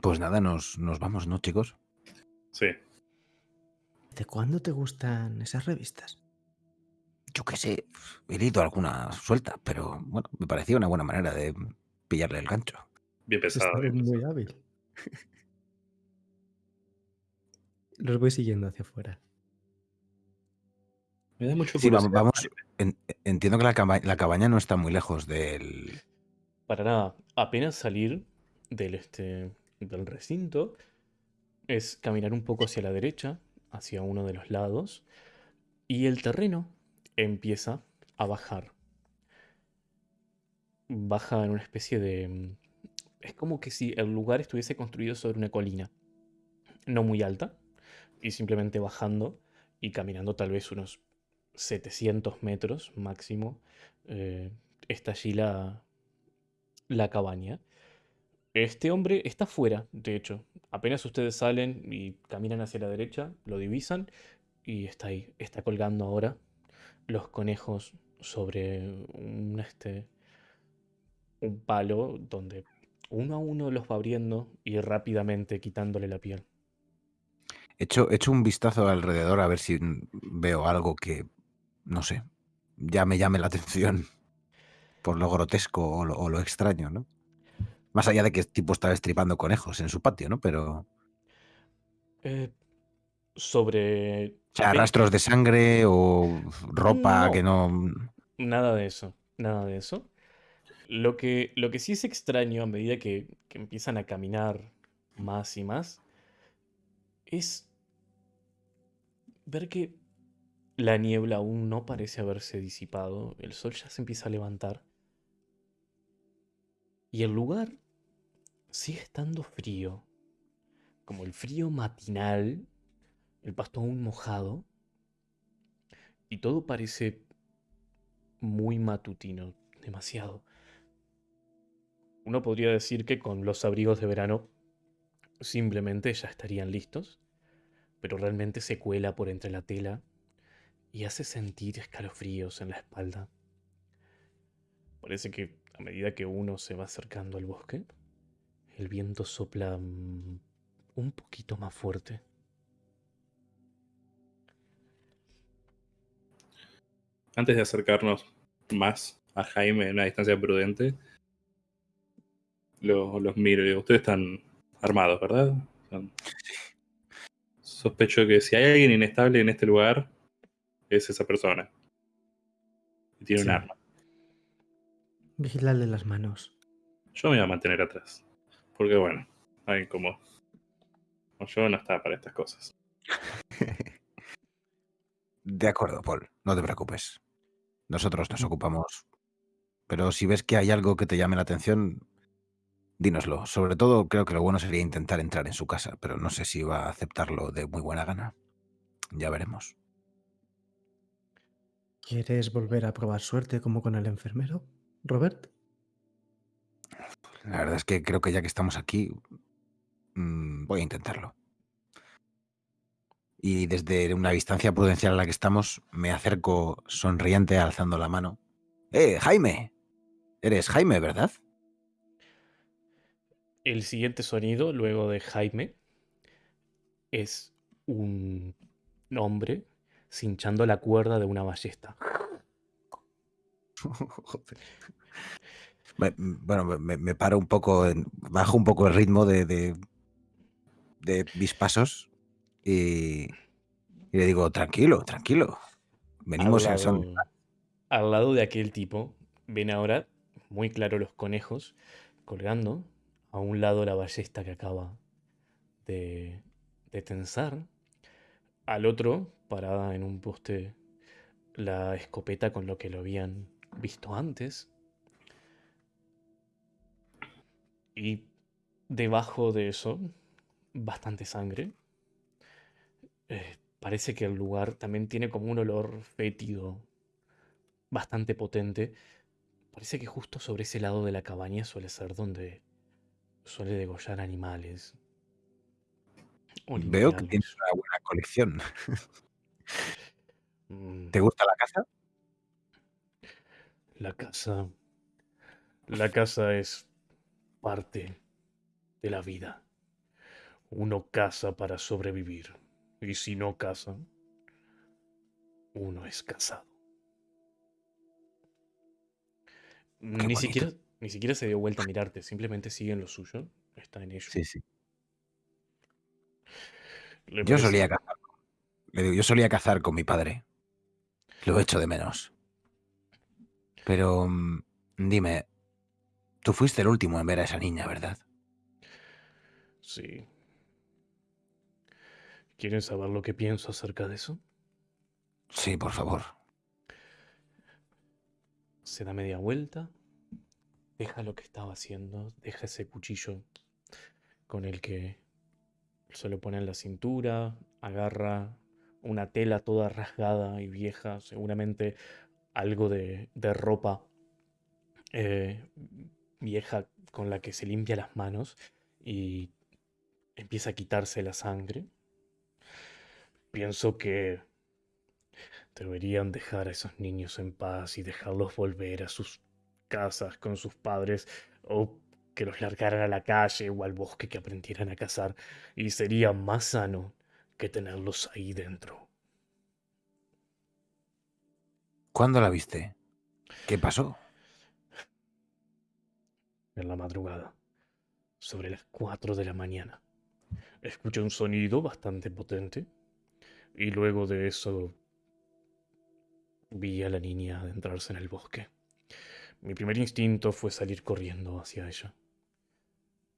Pues nada, nos, nos vamos, ¿no, chicos? Sí. ¿De cuándo te gustan esas revistas? Yo qué sé, he leído alguna suelta, pero bueno, me parecía una buena manera de pillarle el gancho. Bien pesado. Bien muy hábil. *laughs* Los voy siguiendo hacia afuera. Me da mucho Sí, vamos, entiendo que la, caba- la cabaña no está muy lejos del... Para nada, apenas salir del, este, del recinto es caminar un poco hacia la derecha, hacia uno de los lados, y el terreno empieza a bajar. Baja en una especie de... mm, Es como que si el lugar estuviese construido sobre una colina, no muy alta, y simplemente bajando y caminando tal vez unos 700 metros máximo, eh, está allí la, la cabaña. Este hombre está fuera, de hecho. Apenas ustedes salen y caminan hacia la derecha, lo divisan y está ahí. Está colgando ahora los conejos sobre un, este, un palo donde uno a uno los va abriendo y rápidamente quitándole la piel. Echo, echo un vistazo alrededor a ver si veo algo que, no sé, ya me llame la atención por lo grotesco lo, o lo extraño, ¿no? Más allá de que el tipo estaba estripando conejos en su patio, ¿no? Pero, Eh, sobre... o sea, rastros de sangre o ropa No. que no... Nada de eso, nada de eso. Lo que, lo que sí es extraño a medida que, que empiezan a caminar más y más es ver que la niebla aún no parece haberse disipado, el sol ya se empieza a levantar y el lugar sigue estando frío, como el frío matinal, el pasto aún mojado y todo parece muy matutino, demasiado. Uno podría decir que con los abrigos de verano simplemente ya estarían listos, pero realmente se cuela por entre la tela y hace sentir escalofríos en la espalda. Parece que a medida que uno se va acercando al bosque, el viento sopla mm, un poquito más fuerte. Antes de acercarnos más a Jaime en una distancia prudente, lo- los miro y digo, ustedes están armados, ¿verdad? Sospecho que si hay alguien inestable en este lugar, es esa persona. Y tiene Sí. un arma. Vigilarle las manos. Yo me voy a mantener atrás. Porque bueno, alguien como, como yo no está para estas cosas. *laughs* De acuerdo, Paul, no te preocupes. Nosotros nos ocupamos. Pero si ves que hay algo que te llame la atención, dínoslo. Sobre todo, creo que lo bueno sería intentar entrar en su casa, pero no sé si va a aceptarlo de muy buena gana. Ya veremos. ¿Quieres volver a probar suerte como con el enfermero, Robert? La verdad es que creo que ya que estamos aquí, mm, voy a intentarlo. Y desde una distancia prudencial a la que estamos, me acerco sonriente alzando la mano. ¡Eh, Jaime! Eres Jaime, ¿verdad? El siguiente sonido, luego de Jaime, es un hombre cinchando la cuerda de una ballesta. *laughs* Joder. Bueno, me, me paro un poco, en- bajo un poco el ritmo de, de, de mis pasos y, y le digo, tranquilo, tranquilo. Venimos al lado, al lado de aquel tipo, ven ahora muy claro los conejos colgando. A un lado la ballesta que acaba de, de tensar. Al otro, parada en un poste, la escopeta con lo que lo habían visto antes. Y debajo de eso, bastante sangre. Eh, parece que el lugar también tiene como un olor fétido bastante potente. Parece que justo sobre ese lado de la cabaña suele ser donde suele degollar animales. Veo que tienes una buena colección. *laughs* Mm, ¿Te gusta la caza? La casa. La casa es parte de la vida. Uno caza para sobrevivir. Y si no caza, uno es casado. Ni bonito. siquiera, ni siquiera se dio vuelta a mirarte, simplemente sigue en lo suyo. Está en ello. Sí, sí. Le Yo parece- solía cazar. Le digo, yo solía cazar con mi padre. Lo echo de menos. Pero mm, dime, tú fuiste el último en ver a esa niña, ¿verdad? Sí. ¿Quieren saber lo que pienso acerca de eso? Sí, por favor. Se da media vuelta, deja lo que estaba haciendo, deja ese cuchillo con el que se lo pone en la cintura, agarra una tela toda rasgada y vieja, seguramente algo de, de ropa eh, vieja con la que se limpia las manos y empieza a quitarse la sangre. Pienso que Deberían dejar a esos niños en paz y dejarlos volver a sus casas con sus padres o que los largaran a la calle o al bosque que aprendieran a cazar y sería más sano que tenerlos ahí dentro. ¿Cuándo la viste? ¿Qué pasó? En la madrugada, sobre las 4 de la mañana, escuché un sonido bastante potente y luego de eso vi a la niña adentrarse en el bosque. Mi primer instinto fue salir corriendo hacia ella,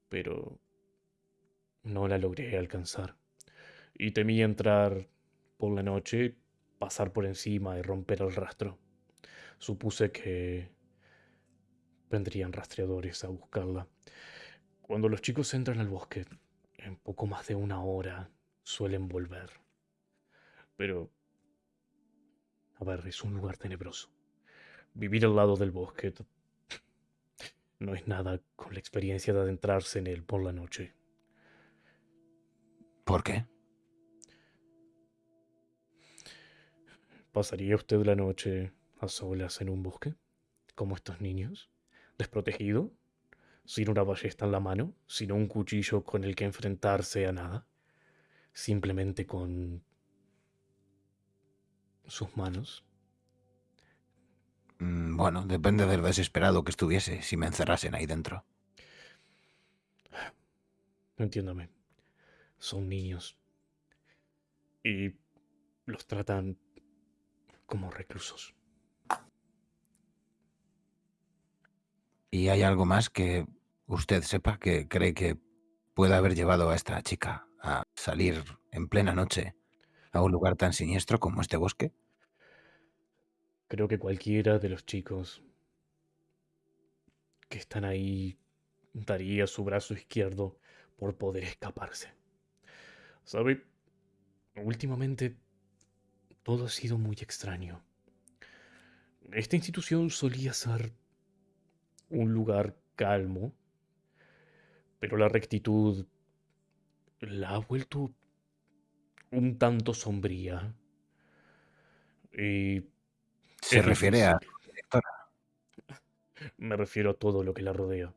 pero no la logré alcanzar y temí entrar por la noche, pasar por encima y romper el rastro. Supuse que vendrían rastreadores a buscarla. Cuando los chicos entran al bosque, en poco más de una hora suelen volver. Pero, a ver, es un lugar tenebroso. Vivir al lado del bosque no es nada con la experiencia de adentrarse en él por la noche. ¿Por qué? ¿Pasaría usted la noche a solas en un bosque? Como estos niños, desprotegido, sin una ballesta en la mano, sin un cuchillo con el que enfrentarse a nada, simplemente con sus manos. Mm, Bueno, depende de lo desesperado que estuviese si me encerrasen ahí dentro. Entiéndame, son niños y los tratan como reclusos. ¿Y hay algo más que usted sepa que cree que pueda haber llevado a esta chica a salir en plena noche a un lugar tan siniestro como este bosque? Creo que cualquiera de los chicos que están ahí daría su brazo izquierdo por poder escaparse. ¿Sabe? Últimamente todo ha sido muy extraño. Esta institución solía ser un lugar calmo, pero la rectitud la ha vuelto un tanto sombría. Y Se refiere a... Me refiero a todo lo que la rodea.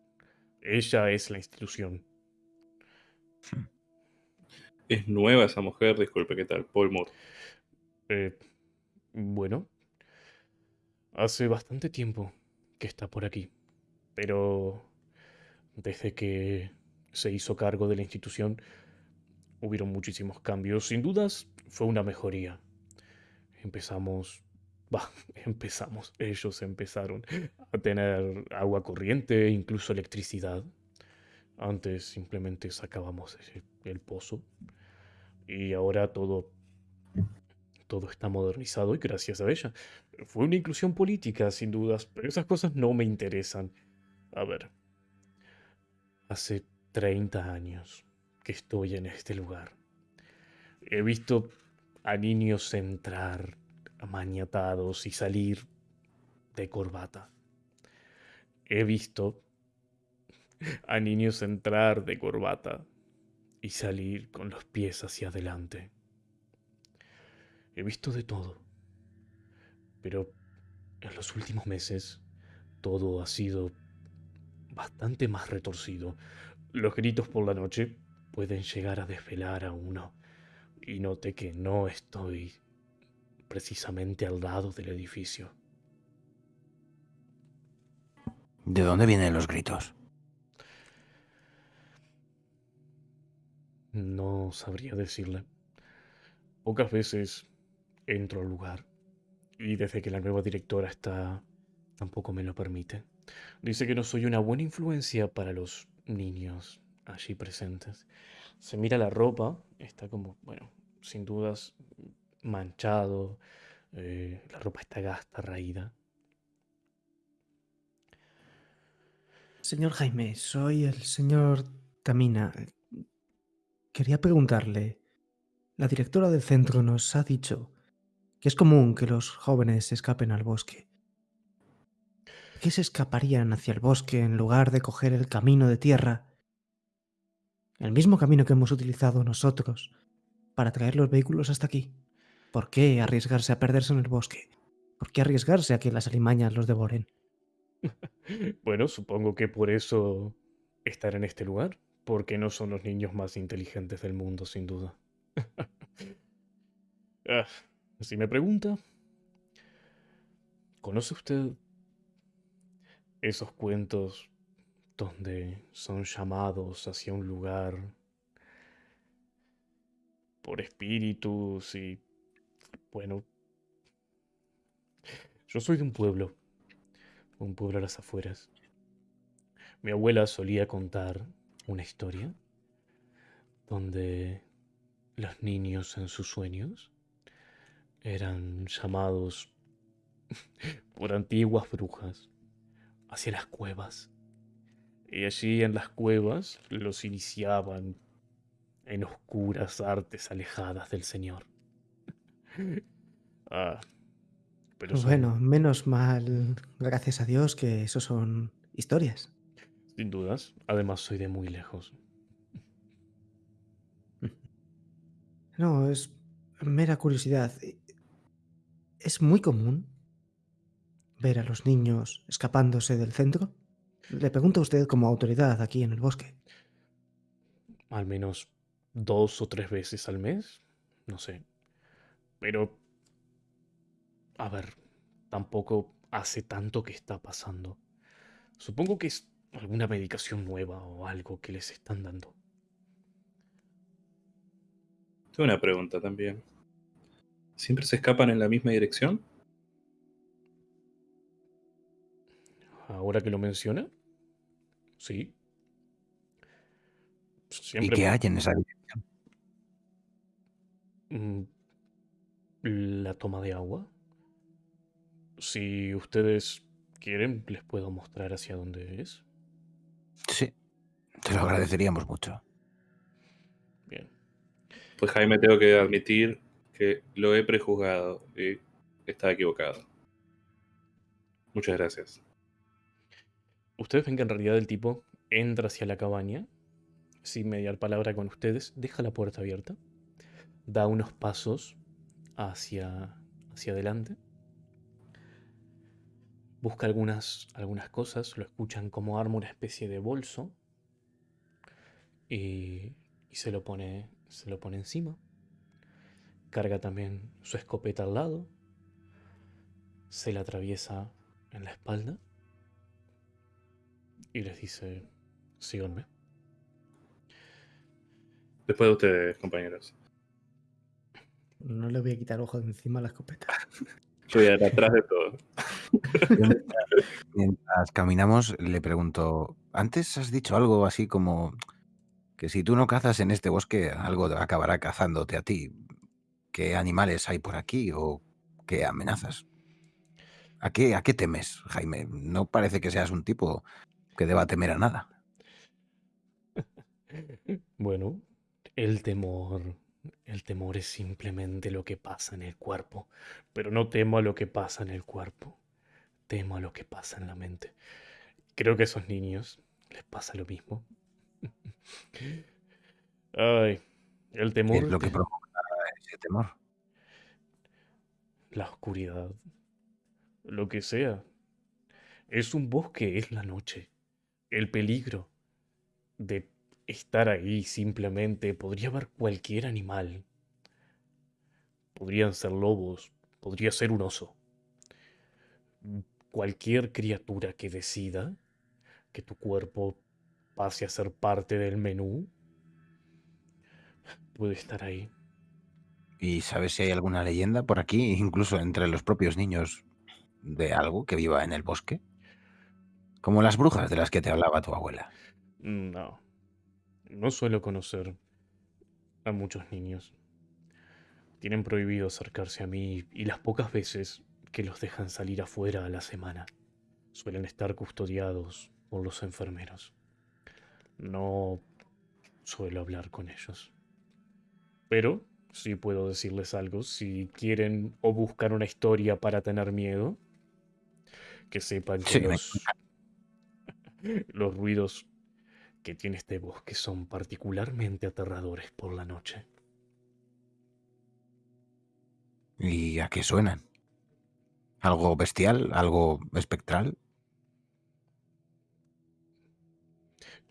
Ella es la institución. *laughs* Es nueva esa mujer, disculpe, ¿qué tal? Paul Moore. Eh, bueno, hace bastante tiempo que está por aquí, pero desde que se hizo cargo de la institución hubieron muchísimos cambios. Sin dudas fue una mejoría. Empezamos, *laughs* bah, empezamos, ellos empezaron a tener agua corriente, incluso electricidad. Antes simplemente sacábamos el pozo y ahora todo todo está modernizado y gracias a ella. Fue una inclusión política, sin dudas, pero esas cosas no me interesan. A ver, hace 30 años que estoy en este lugar. He visto a niños entrar amañatados y salir de corbata. He visto a niños entrar de corbata y salir con los pies hacia adelante. He visto de todo. Pero en los últimos meses todo ha sido bastante más retorcido. Los gritos por la noche pueden llegar a desvelar a uno. Y noté que no estoy precisamente al lado del edificio. ¿De dónde vienen los gritos? No sabría decirle. Pocas veces entro al lugar y desde que la nueva directora está tampoco me lo permite. Dice que no soy una buena influencia para los niños allí presentes. Se mira la ropa, está como, bueno, sin dudas manchado, eh, la ropa está gasta, raída. Señor Jaime, soy el señor Tamina. Quería preguntarle, la directora del centro nos ha dicho que es común que los jóvenes escapen al bosque. ¿Por ¿Qué se escaparían hacia el bosque en lugar de coger el camino de tierra? El mismo camino que hemos utilizado nosotros para traer los vehículos hasta aquí. ¿Por qué arriesgarse a perderse en el bosque? ¿Por qué arriesgarse a que las alimañas los devoren? *laughs* Bueno, supongo que por eso estar en este lugar, porque no son los niños más inteligentes del mundo, sin duda. *laughs* Ah, si me pregunta, ¿conoce usted esos cuentos donde son llamados hacia un lugar por espíritus y... Bueno, yo soy de un pueblo un pueblo a las afueras. Mi abuela solía contar una historia donde los niños en sus sueños eran llamados *laughs* por antiguas brujas hacia las cuevas. Y allí en las cuevas los iniciaban en oscuras artes alejadas del Señor. *laughs* Ah, pero son- Bueno, menos mal, gracias a Dios, que eso son historias. Sin dudas. Además, soy de muy lejos. No, es mera curiosidad. ¿Es muy común ver a los niños escapándose del centro? Le pregunto a usted como autoridad aquí en el bosque. Al menos dos o tres veces al mes. No sé. Pero... A ver, tampoco hace tanto que está pasando. Supongo que es alguna medicación nueva o algo que les están dando. Tengo una pregunta también. ¿Siempre se escapan en la misma dirección? Ahora que lo menciona. Sí. ¿Y Siempre... qué hay en esa dirección? Mm, La toma de agua. Si ustedes quieren, les puedo mostrar hacia dónde es. Sí, te lo agradeceríamos mucho. Bien. Pues Jaime, tengo que admitir que lo he prejuzgado y estaba equivocado. Muchas gracias. Ustedes ven que en realidad el tipo entra hacia la cabaña, sin mediar palabra con ustedes, deja la puerta abierta, da unos pasos hacia, hacia adelante, busca algunas, algunas cosas, lo escuchan como arma una especie de bolso y, y se lo pone se lo pone encima. Carga también su escopeta al lado. Se la atraviesa en la espalda. Y les dice, síganme. Después de ustedes, compañeros. No le voy a quitar ojo de encima a la escopeta. Yo voy a ir atrás de todo. *laughs* Mientras caminamos, le pregunto, antes has dicho algo así como que si tú no cazas en este bosque, algo acabará cazándote a ti. ¿Qué animales hay por aquí o qué amenazas? ¿A qué, ¿A qué temes, Jaime? No parece que seas un tipo que deba temer a nada. Bueno, el temor. El temor es simplemente lo que pasa en el cuerpo. Pero no temo a lo que pasa en el cuerpo. Temo a lo que pasa en la mente. Creo que a esos niños les pasa lo mismo. *laughs* Ay, el ¿Qué temor. es lo que provoca ese temor? La oscuridad. Lo que sea. Es un bosque, es la noche. El peligro de estar ahí simplemente. Podría haber cualquier animal. Podrían ser lobos, podría ser un oso. Cualquier criatura que decida que tu cuerpo pase a ser parte del menú puede estar ahí. ¿Y sabes si hay alguna leyenda por aquí, incluso entre los propios niños, de algo que viva en el bosque? Como las brujas de las que te hablaba tu abuela. No. No suelo conocer a muchos niños. Tienen prohibido acercarse a mí y las pocas veces que los dejan salir afuera a la semana suelen estar custodiados por los enfermeros. No suelo hablar con ellos. Pero sí puedo decirles algo. Si quieren o buscan una historia para tener miedo, que sepan que Sí, me *laughs* los, ruidos que tiene este bosque son particularmente aterradores por la noche. ¿Y a qué suenan? ¿Algo bestial? ¿Algo espectral?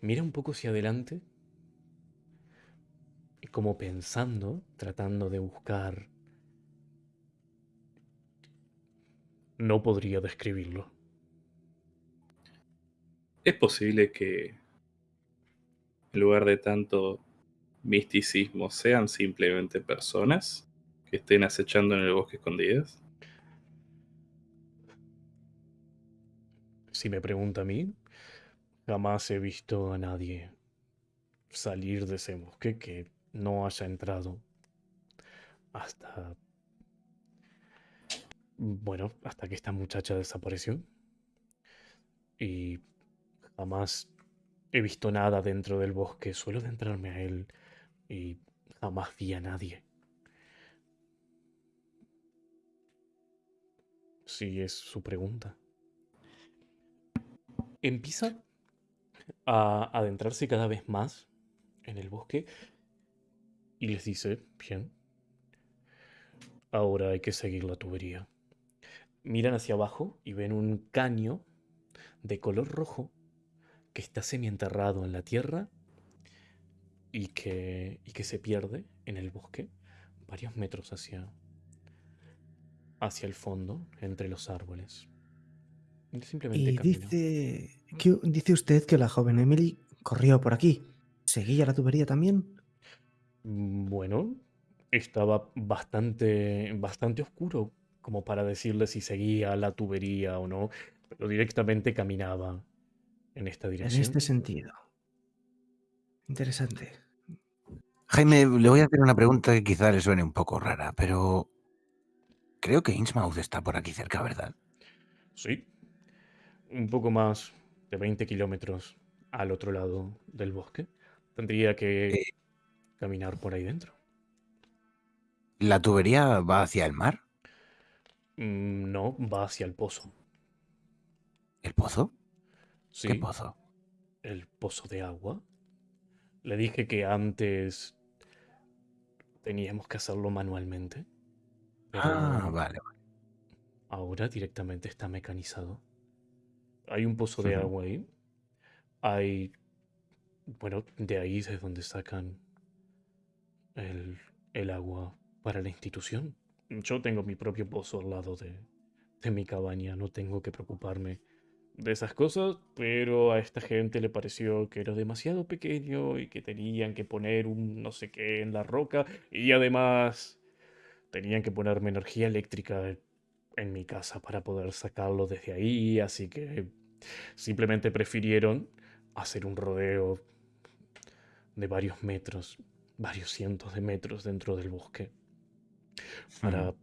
Mira un poco hacia adelante, y como pensando, tratando de buscar... No podría describirlo. ¿Es posible que en lugar de tanto misticismo sean simplemente personas que estén acechando en el bosque escondidas? Si me pregunta a mí, jamás he visto a nadie salir de ese bosque que no haya entrado hasta... Bueno, hasta que esta muchacha desapareció. Y jamás he visto nada dentro del bosque. Suelo adentrarme a él y jamás vi a nadie. Si es su pregunta. Empieza a adentrarse cada vez más en el bosque y les dice, bien, ahora hay que seguir la tubería. Miran hacia abajo y ven un caño de color rojo que está semienterrado en la tierra y que, y que se pierde en el bosque varios metros hacia, hacia el fondo, entre los árboles. Y simplemente Y dice, que, dice usted que la joven Emily corrió por aquí. ¿Seguía la tubería también? Mm, Bueno, estaba bastante, bastante oscuro como para decirle si seguía la tubería o no, pero directamente caminaba en esta En dirección. este sentido. Interesante. Jaime, le voy a hacer una pregunta que quizá le suene un poco rara, pero creo que Innsmouth está por aquí cerca, ¿verdad? Sí, un poco más de 20 kilómetros al otro lado del bosque. Tendría que Eh. caminar por ahí dentro. ¿La tubería va hacia el mar? Mm, No, va hacia el pozo. ¿El pozo? Sí, ¿Qué pozo? el pozo de agua. Le dije que antes teníamos que hacerlo manualmente. Ah, vale. ahora directamente está mecanizado. Hay un pozo de agua ahí. Hay. Bueno, de ahí es donde sacan el, el agua para la institución. Yo tengo mi propio pozo al lado de, de mi cabaña, no tengo que preocuparme de esas cosas, pero a esta gente le pareció que era demasiado pequeño y que tenían que poner un no sé qué en la roca y además tenían que ponerme energía eléctrica en mi casa para poder sacarlo desde ahí, así que simplemente prefirieron hacer un rodeo de varios metros, varios cientos de metros dentro del bosque para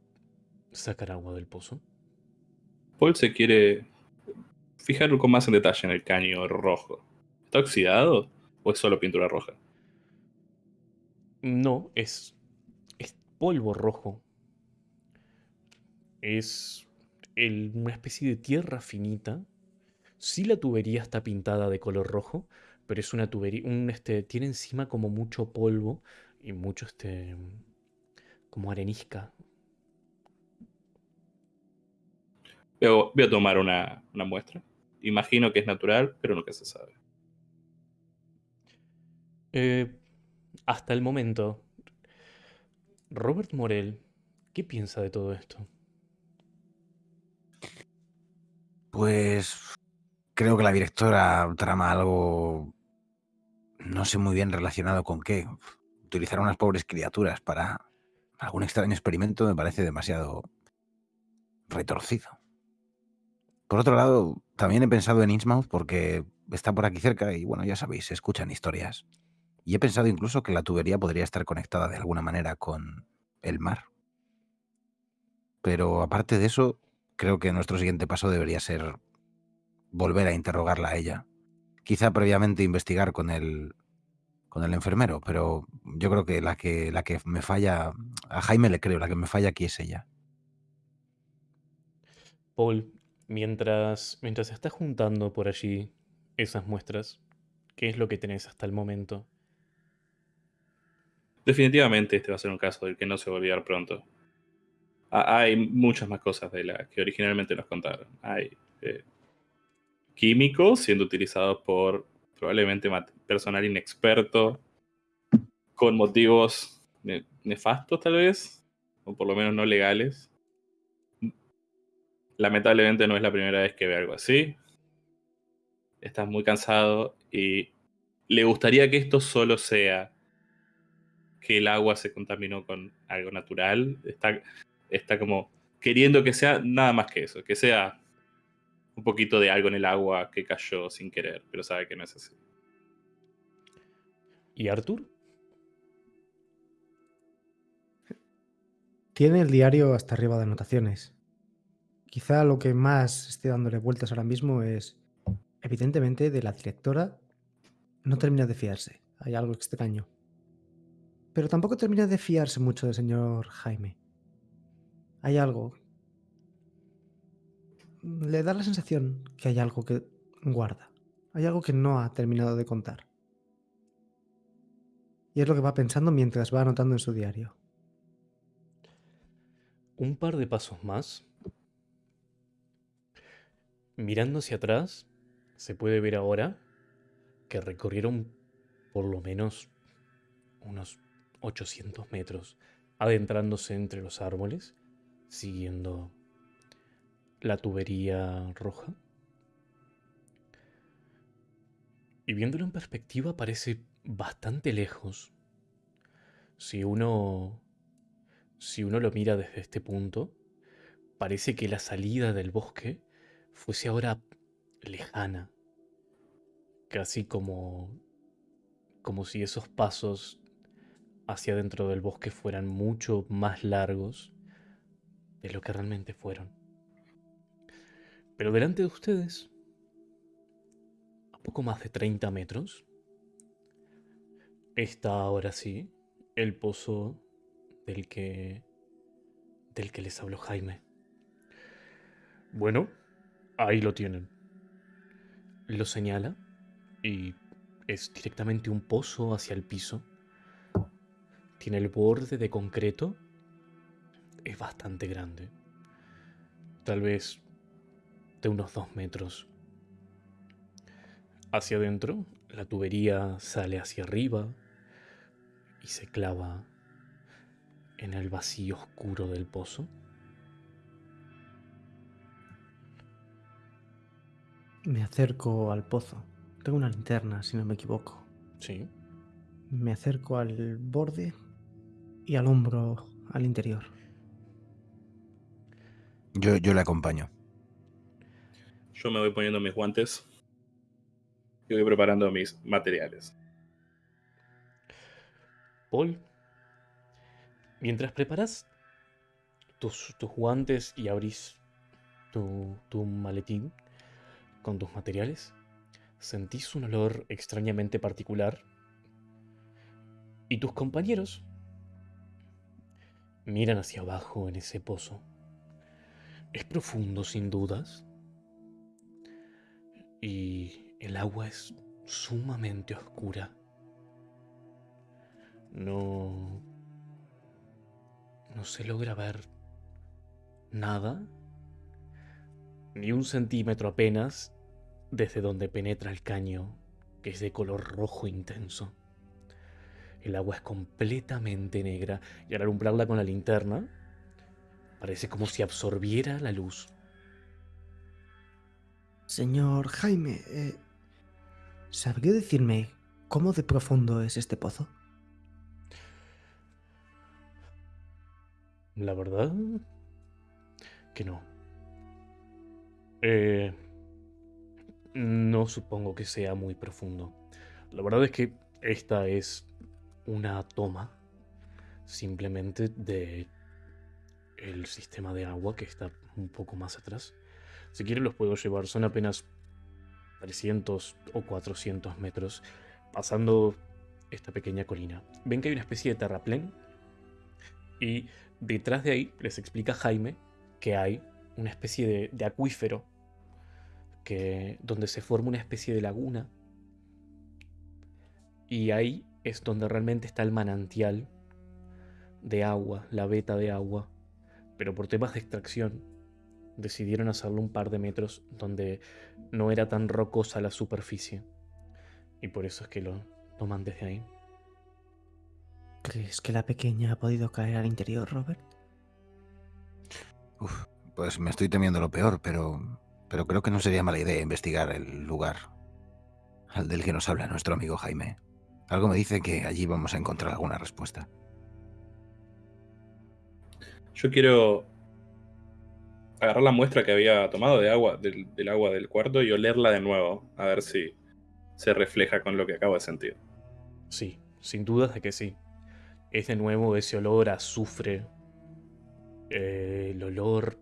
sacar agua del pozo. Paul se quiere fijar con más en detalle en el caño rojo. ¿Está oxidado o es solo pintura roja? No, es, es polvo rojo. Es el- una especie de tierra finita. Sí la tubería está pintada de color rojo, pero es una tubería, un, este, tiene encima como mucho polvo y mucho este, como arenisca. Voy a, voy a tomar una, una muestra. Imagino que es natural, pero nunca se sabe. Eh, hasta el momento, Robert Morel, ¿qué piensa de todo esto? Pues creo que la directora trama algo, no sé muy bien relacionado con qué. Utilizar a unas pobres criaturas para algún extraño experimento me parece demasiado retorcido. Por otro lado, también he pensado en Innsmouth porque está por aquí cerca y bueno, ya sabéis, se escuchan historias. Y he pensado incluso que la tubería podría estar conectada de alguna manera con el mar. Pero aparte de eso, creo que nuestro siguiente paso debería ser volver a interrogarla a ella. Quizá previamente investigar con el con el enfermero, pero yo creo que la que la que me falla a Jaime le creo, la que me falla aquí es ella. Paul, mientras, mientras estás juntando por allí esas muestras, ¿qué es lo que tenés hasta el momento? Definitivamente este va a ser un caso del que no se va a olvidar pronto. Ha- Hay muchas más cosas de las que originalmente nos contaron. Hay eh, químicos siendo utilizados por probablemente personal inexperto con motivos ne- nefastos tal vez, o por lo menos no legales. Lamentablemente no es la primera vez que ve algo así. Estás muy cansado y le gustaría que esto solo sea que el agua se contaminó con algo natural. Está, está como queriendo que sea nada más que eso, que sea un poquito de algo en el agua que cayó sin querer, pero sabe que no es así. ¿Y Arthur? Tiene el diario hasta arriba de anotaciones. Quizá lo que más esté dándole vueltas ahora mismo es, evidentemente, de la directora no termina de fiarse. Hay algo extraño. Pero tampoco termina de fiarse mucho del señor Jaime. Hay algo. Le da la sensación que hay algo que guarda. Hay algo que no ha terminado de contar. Y es lo que va pensando mientras va anotando en su diario. Un par de pasos más. Mirando hacia atrás, se puede ver ahora que recorrieron por lo menos unos 800 metros, adentrándose entre los árboles, siguiendo la tubería roja. Y viéndolo en perspectiva parece bastante lejos. Si uno si uno lo mira desde este punto, parece que la salida del bosque fuese ahora lejana, casi como como si esos pasos hacia dentro del bosque fueran mucho más largos de lo que realmente fueron. Pero delante de ustedes, a poco más de 30 metros, está ahora sí el pozo del que del que les habló Jaime. Bueno, ahí lo tienen. Lo señala y es directamente un pozo hacia el piso. Tiene el borde de concreto. Es bastante grande. Tal vez de unos dos metros. Hacia adentro, la tubería sale hacia arriba y se clava en el vacío oscuro del pozo. Me acerco al pozo. Tengo una linterna, si no me equivoco. Sí. Me acerco al borde y al hombro al interior. Yo, yo le acompaño. Yo me voy poniendo mis guantes y voy preparando mis materiales. Paul, mientras preparas tus, tus guantes y abrís tu, tu maletín con tus materiales, sentís un olor extrañamente particular y tus compañeros miran hacia abajo en ese pozo. Es profundo sin dudas y el agua es sumamente oscura. No... No se logra ver nada, ni un centímetro apenas, desde donde penetra el caño, que es de color rojo intenso. El agua es completamente negra y al alumbrarla con la linterna, parece como si absorbiera la luz. Señor Jaime, eh, ¿sabría decirme cómo de profundo es este pozo? La verdad que no. Eh, no supongo que sea muy profundo. La verdad es que esta es una toma simplemente de el sistema de agua que está un poco más atrás. Si quieren los puedo llevar, son apenas 300 o 400 metros pasando esta pequeña colina. Ven que hay una especie de terraplén y detrás de ahí les explica Jaime que hay una especie de, de acuífero que, donde se forma una especie de laguna y ahí es donde realmente está el manantial de agua, la veta de agua. Pero por temas de extracción decidieron hacerlo un par de metros donde no era tan rocosa la superficie. Y por eso es que lo toman desde ahí. ¿Crees que la pequeña ha podido caer al interior, Robert? Uf, pues me estoy temiendo lo peor, pero, pero creo que no sería mala idea investigar el lugar al del que nos habla nuestro amigo Jaime. Algo me dice que allí vamos a encontrar alguna respuesta. Yo quiero agarrar la muestra que había tomado de agua, del, del agua del cuarto y olerla de nuevo, a ver si se refleja con lo que acabo de sentir. Sí, sin dudas de que sí. Es de nuevo ese olor a azufre. eh, el olor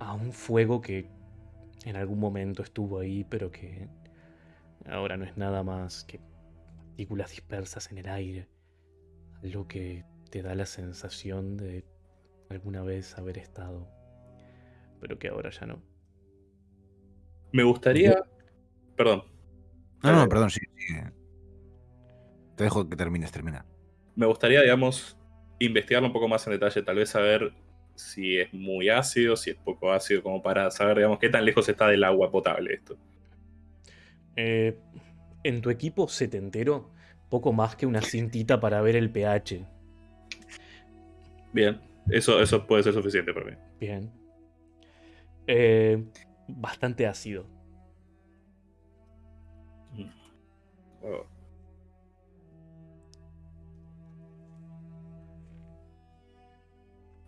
a un fuego que en algún momento estuvo ahí, pero que ahora no es nada más que partículas dispersas en el aire. Algo que te da la sensación de alguna vez haber estado, pero que ahora ya no. Me gustaría. Perdón. No, no, perdón, sí, sí. Te dejo que termines, termina. Me gustaría, digamos, investigarlo un poco más en detalle, tal vez saber si es muy ácido, si es poco ácido, como para saber, digamos, qué tan lejos está del agua potable esto. Eh, en tu equipo setentero, poco más que una cintita para ver el pH. Bien, eso, eso puede ser suficiente para mí. Bien. Eh, bastante ácido.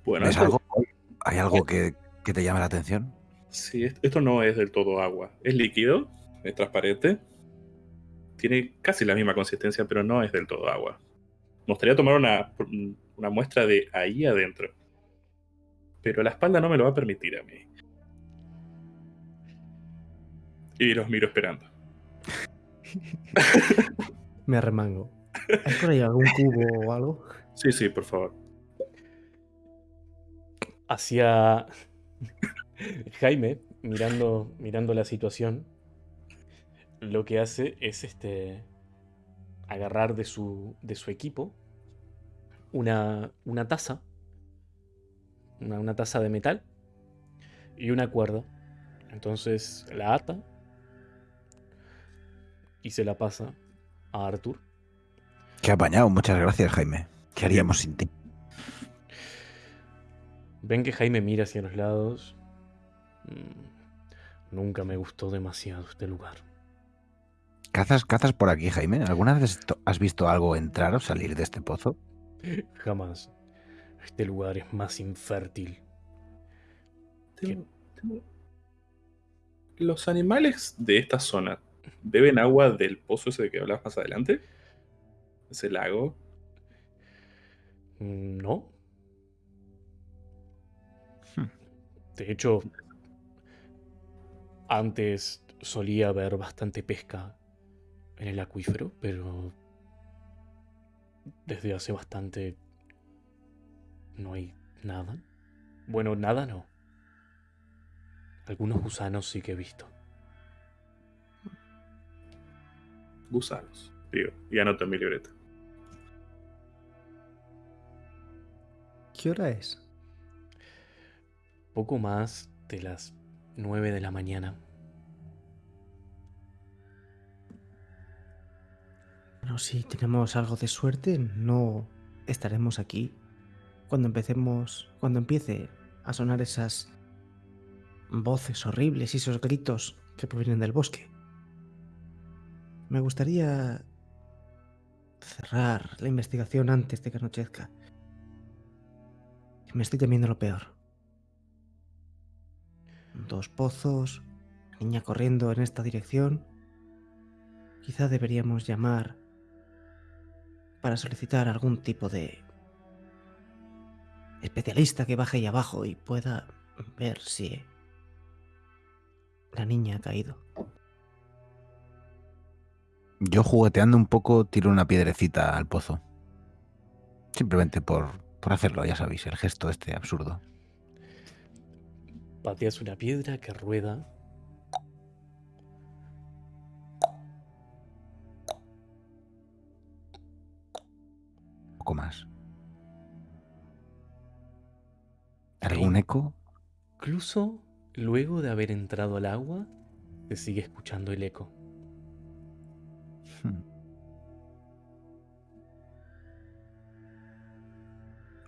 Bueno, ¿Ves esto, algo? ¿Hay algo que, que te llame la atención? sí, est- esto no es del todo agua. Es líquido, es transparente. Tiene casi la misma consistencia, pero no es del todo agua. Me gustaría tomar una, una muestra de ahí adentro. Pero la espalda no me lo va a permitir a mí. Y los miro esperando. *laughs* Me arremango. ¿Hay por ahí algún cubo o algo? Sí, sí, por favor. Hacia *laughs* Jaime, mirando, mirando la situación, lo que hace es este agarrar de su, de su equipo una, una taza, una, una taza de metal y una cuerda. Entonces la ata y se la pasa a Arthur. Qué apañado, muchas gracias, Jaime. ¿Qué haríamos sin ti? Ven que Jaime mira hacia los lados. Mm, nunca me gustó demasiado este lugar. ¿Cazas, cazas por aquí, Jaime? ¿Alguna vez has visto algo entrar o salir de este pozo? *laughs* Jamás. Este lugar es más infértil. Tengo- tengo- ¿Los animales de esta zona beben agua del pozo ese de que hablabas más adelante? ¿Ese lago? Mm, ¿No? De hecho, antes solía haber bastante pesca en el acuífero, pero desde hace bastante no hay nada. Bueno, nada no. Algunos gusanos sí que he visto. Gusanos. Digo, y anoto en mi libreta. ¿Qué hora es? Poco más de las 9 de la mañana. Bueno, si tenemos algo de suerte, no estaremos aquí cuando empecemos, cuando empiece a sonar esas voces horribles y esos gritos que provienen del bosque. Me gustaría cerrar la investigación antes de que anochezca. Me estoy temiendo lo peor. Dos pozos, niña corriendo en esta dirección. Quizá deberíamos llamar para solicitar algún tipo de especialista que baje ahí abajo y pueda ver si la niña ha caído. Yo jugueteando un poco tiro una piedrecita al pozo. Simplemente por, por hacerlo, ya sabéis, el gesto este absurdo. Pateas una piedra que rueda. Un poco más. ¿Algún eco? Incluso luego de haber entrado al agua, se sigue escuchando el eco. Hmm.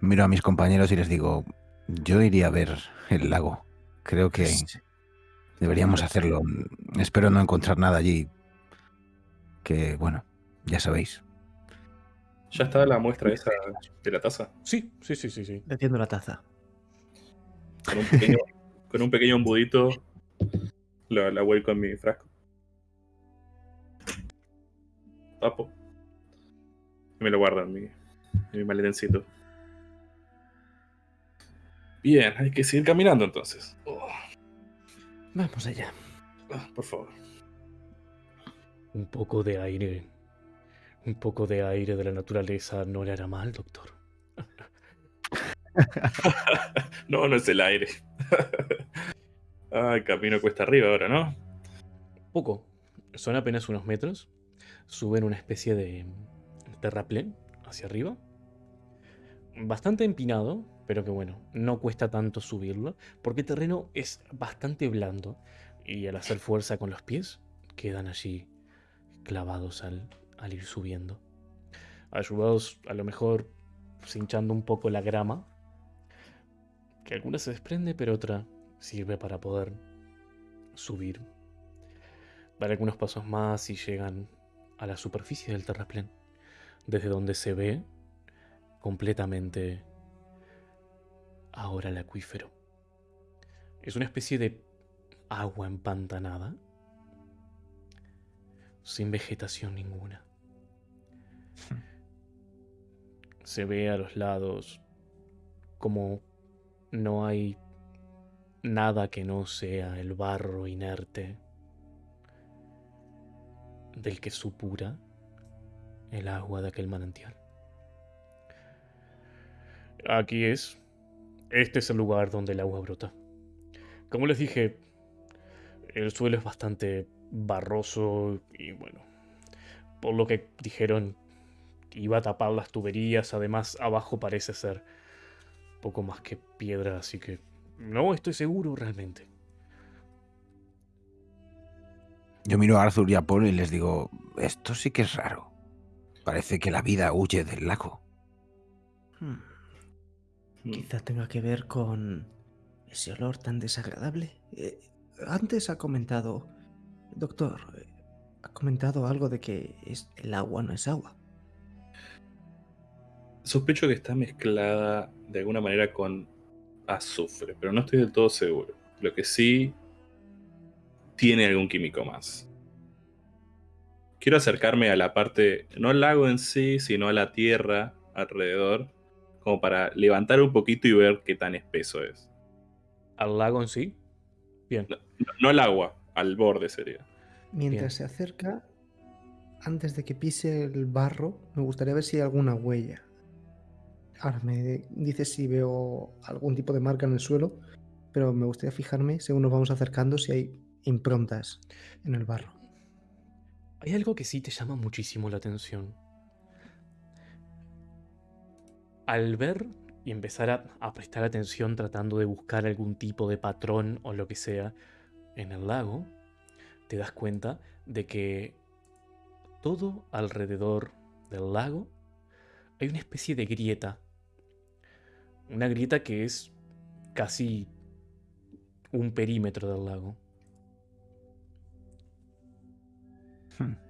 Miro a mis compañeros y les digo, yo iría a ver el lago. Creo que deberíamos hacerlo. Espero no encontrar nada allí. Que, bueno, ya sabéis. ¿Ya está la muestra esa de la taza? Sí, sí, sí, sí, sí. Metiendo la taza. Con un pequeño, *laughs* con un pequeño embudito la, la vuelco en mi frasco. Tapo. Y me lo guardo en mi, en mi maletincito. Bien, hay que seguir caminando entonces. Oh, Vamos allá. ah, por favor. Un poco de aire. Un poco de aire de la naturaleza no le hará mal, doctor. *laughs* no, no es el aire. *laughs* ah, el camino cuesta arriba ahora, ¿no? Poco. Son apenas unos metros. Suben una especie de terraplén hacia arriba. Bastante empinado, pero que bueno, no cuesta tanto subirlo, porque el terreno es bastante blando y al hacer fuerza con los pies quedan allí clavados al, ir subiendo. Ayudados a lo mejor hinchando un poco la grama, que alguna se desprende, pero otra sirve para poder subir. Dar algunos pasos más y llegan a la superficie del terraplén, desde donde se ve completamente ahora el acuífero. Es una especie de agua empantanada, sin vegetación ninguna. *laughs* Se ve a los lados como no hay nada que no sea el barro inerte del que supura el agua de aquel manantial. Aquí es. Este es el lugar donde el agua brota. Como les dije, el suelo es bastante barroso y bueno, por lo que dijeron, iba a tapar las tuberías, además abajo parece ser poco más que piedra, así que no estoy seguro realmente. Yo miro a Arthur y a Paul y les digo, esto sí que es raro. Parece que la vida huye del lago. Hmm. Mm. Quizá tenga que ver con ese olor tan desagradable. Eh, antes ha comentado, doctor, eh, ha comentado algo de que es, el agua no es agua. Sospecho que está mezclada de alguna manera con azufre, pero no estoy del todo seguro. Lo que sí tiene algún químico más. Quiero acercarme a la parte, no al lago en sí, sino a la tierra alrededor, como para levantar un poquito y ver qué tan espeso es. ¿Al lago en sí? Bien. No, no al agua, al borde sería. Mientras Bien. se acerca, antes de que pise el barro, me gustaría ver si hay alguna huella. Ahora me dice si veo algún tipo de marca en el suelo, pero me gustaría fijarme, según nos vamos acercando, si hay improntas en el barro. Hay algo que sí te llama muchísimo la atención. Al ver y empezar a, prestar atención tratando de buscar algún tipo de patrón o lo que sea en el lago, te das cuenta de que todo alrededor del lago hay una especie de grieta. Una grieta que es casi un perímetro del lago. Hmm.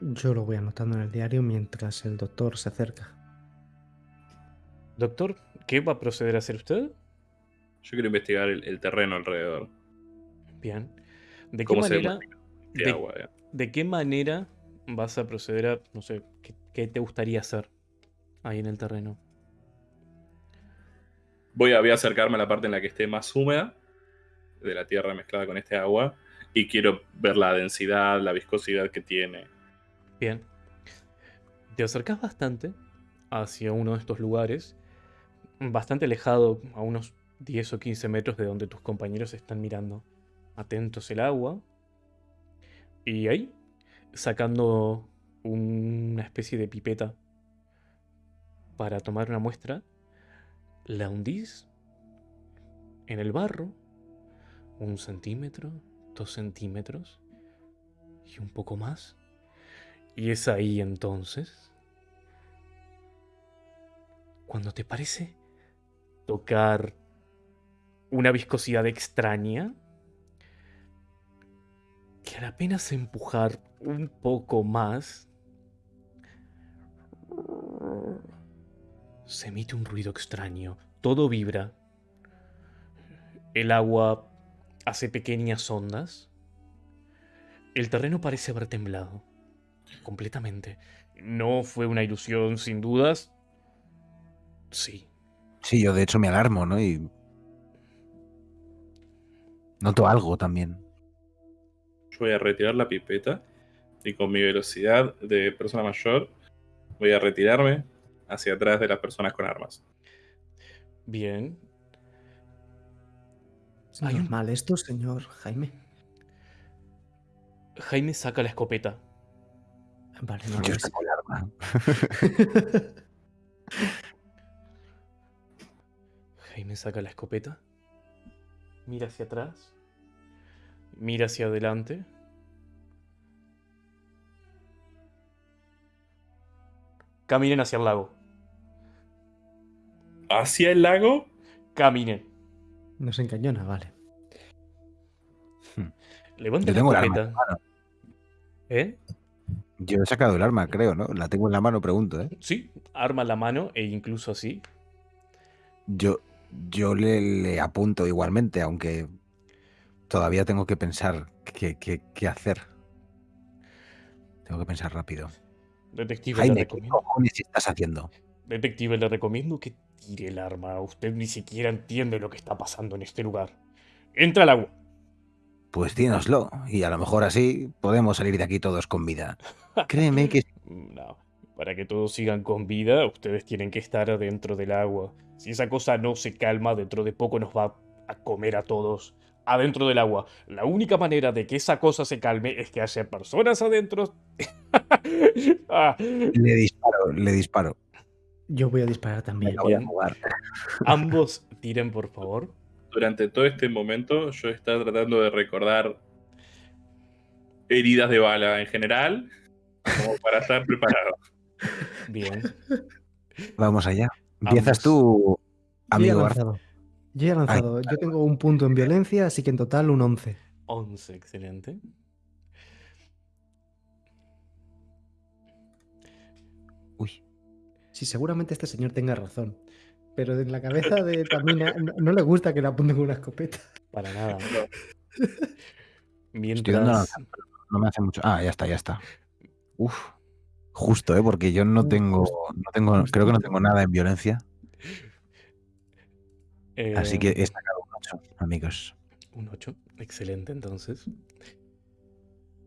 Yo lo voy anotando en el diario mientras el doctor se acerca. Doctor, ¿qué va a proceder a hacer usted? Yo quiero investigar el, el terreno alrededor. Bien. ¿De qué ¿Cómo se manera, De de, agua, de qué manera vas a proceder a, no sé, qué, qué te gustaría hacer ahí en el terreno? Voy a, voy a acercarme a la parte en la que esté más húmeda de la tierra mezclada con este agua y quiero ver la densidad, la viscosidad que tiene. Bien. Te acercas bastante hacia uno de estos lugares, bastante alejado, a unos 10 o 15 metros de donde tus compañeros están mirando atentos el agua. Y ahí, sacando una especie de pipeta para tomar una muestra, la hundís en el barro, un centímetro, dos centímetros y un poco más. Y es ahí entonces cuando te parece tocar una viscosidad extraña que al apenas empujar un poco más se emite un ruido extraño, todo vibra. El agua hace pequeñas ondas. El terreno parece haber temblado completamente. No fue una ilusión, sin dudas. Sí. Sí, yo de hecho me alarmo, ¿no? Y noto algo también. Yo voy a retirar la pipeta y con mi velocidad de persona mayor voy a retirarme hacia atrás de las personas con armas. Bien. ¿Es Hay un- normal esto, señor Jaime? Jaime saca la escopeta. Vale, no Yo el arma. *laughs* Jaime saca la escopeta. Mira hacia atrás. Mira hacia adelante. Caminen hacia el lago. ¿Hacia el lago? Caminen. Nos encañona, vale. Levanta Yo la escopeta. ¿Eh? Yo he sacado el arma, creo, ¿no? La tengo en la mano, pregunto, ¿eh? Sí, arma la mano e incluso así. Yo, yo le, le apunto igualmente, aunque todavía tengo que pensar qué, qué- qué hacer. Tengo que pensar rápido. Detective Jaime, ¿qué recomiendo. estás haciendo? Detective le recomiendo que tire el arma. Usted ni siquiera entiende lo que está pasando en este lugar. Entra al agua. Pues tínoslo, y a lo mejor así podemos salir de aquí todos con vida. *laughs* Créeme que No, para que todos sigan con vida, ustedes tienen que estar adentro del agua. Si esa cosa no se calma, dentro de poco nos va a comer a todos adentro del agua. La única manera de que esa cosa se calme es que haya personas adentro. *laughs* Ah, le disparo, le disparo. Yo voy a disparar también. voy a jugar. ambos tiren, por favor. Durante todo este momento yo estaba tratando de recordar heridas de bala en general, como para *laughs* estar preparado. Bien. Vamos allá. Empiezas tú, Yo ya he amigo lanzado. Yo he lanzado. Yo tengo un punto en violencia, así que en total un 11. 11, excelente. Uy, Sí, seguramente este señor tenga razón. Pero en la cabeza de Tamina no, no le gusta que le apunten con una escopeta. Para nada. *laughs* No. Estoy dando la Mientras. no me hace mucho. Ah, ya está, ya está. Uf. Justo, ¿eh? Porque yo no tengo, no tengo, creo que no tengo nada en violencia. Así que he sacado un 8, amigos. Un 8. Excelente, entonces.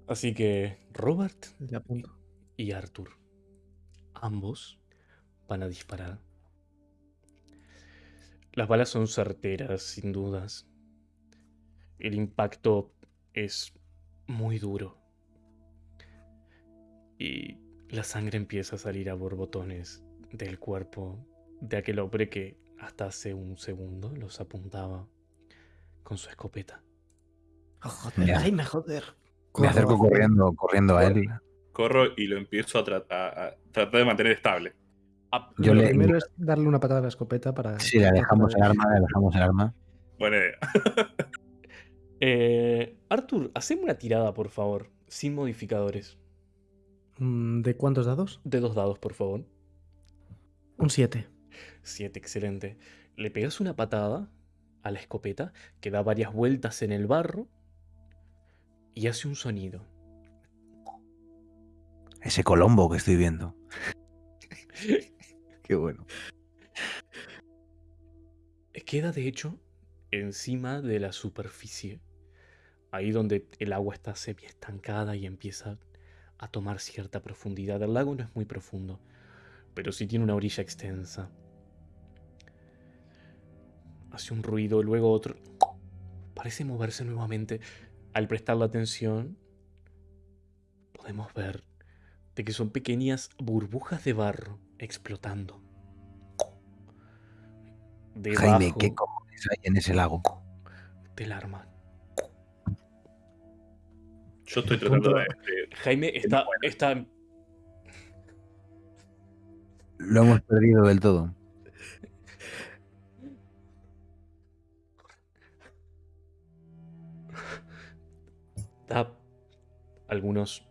Así que Robert Le apunto. y Arthur, ambos van a disparar. Las balas son certeras, sin dudas. El impacto es muy duro. Y la sangre empieza a salir a borbotones del cuerpo de aquel hombre que hasta hace un segundo los apuntaba con su escopeta. Oh, joder, Ya. Jaime, joder. Me acerco corriendo, corriendo a él. Corro y lo empiezo a tratar, a tratar de mantener estable. Yo Lo le- primero es darle una patada a la escopeta para. Sí, le dejamos el arma, le dejamos el arma. Buena idea. *laughs* Eh, Arthur, haceme una tirada, por favor, sin modificadores. Mm, ¿De cuántos dados? De dos dados, por favor. Un 7. Siete, excelente. Le pegas una patada a la escopeta que da varias vueltas en el barro y hace un sonido. Ese Colombo que estoy viendo. *laughs* Qué bueno. Queda, de hecho, encima de la superficie. Ahí donde el agua está semi estancada y empieza a tomar cierta profundidad. El lago no es muy profundo, pero sí tiene una orilla extensa. Hace un ruido, luego otro. Parece moverse nuevamente. Al prestar la atención, podemos ver de que son pequeñas burbujas de barro explotando. Jaime, ¿qué cojones hay en ese lago? del arma. Yo estoy tratando de, de- Jaime está, está Lo hemos perdido del todo. da algunos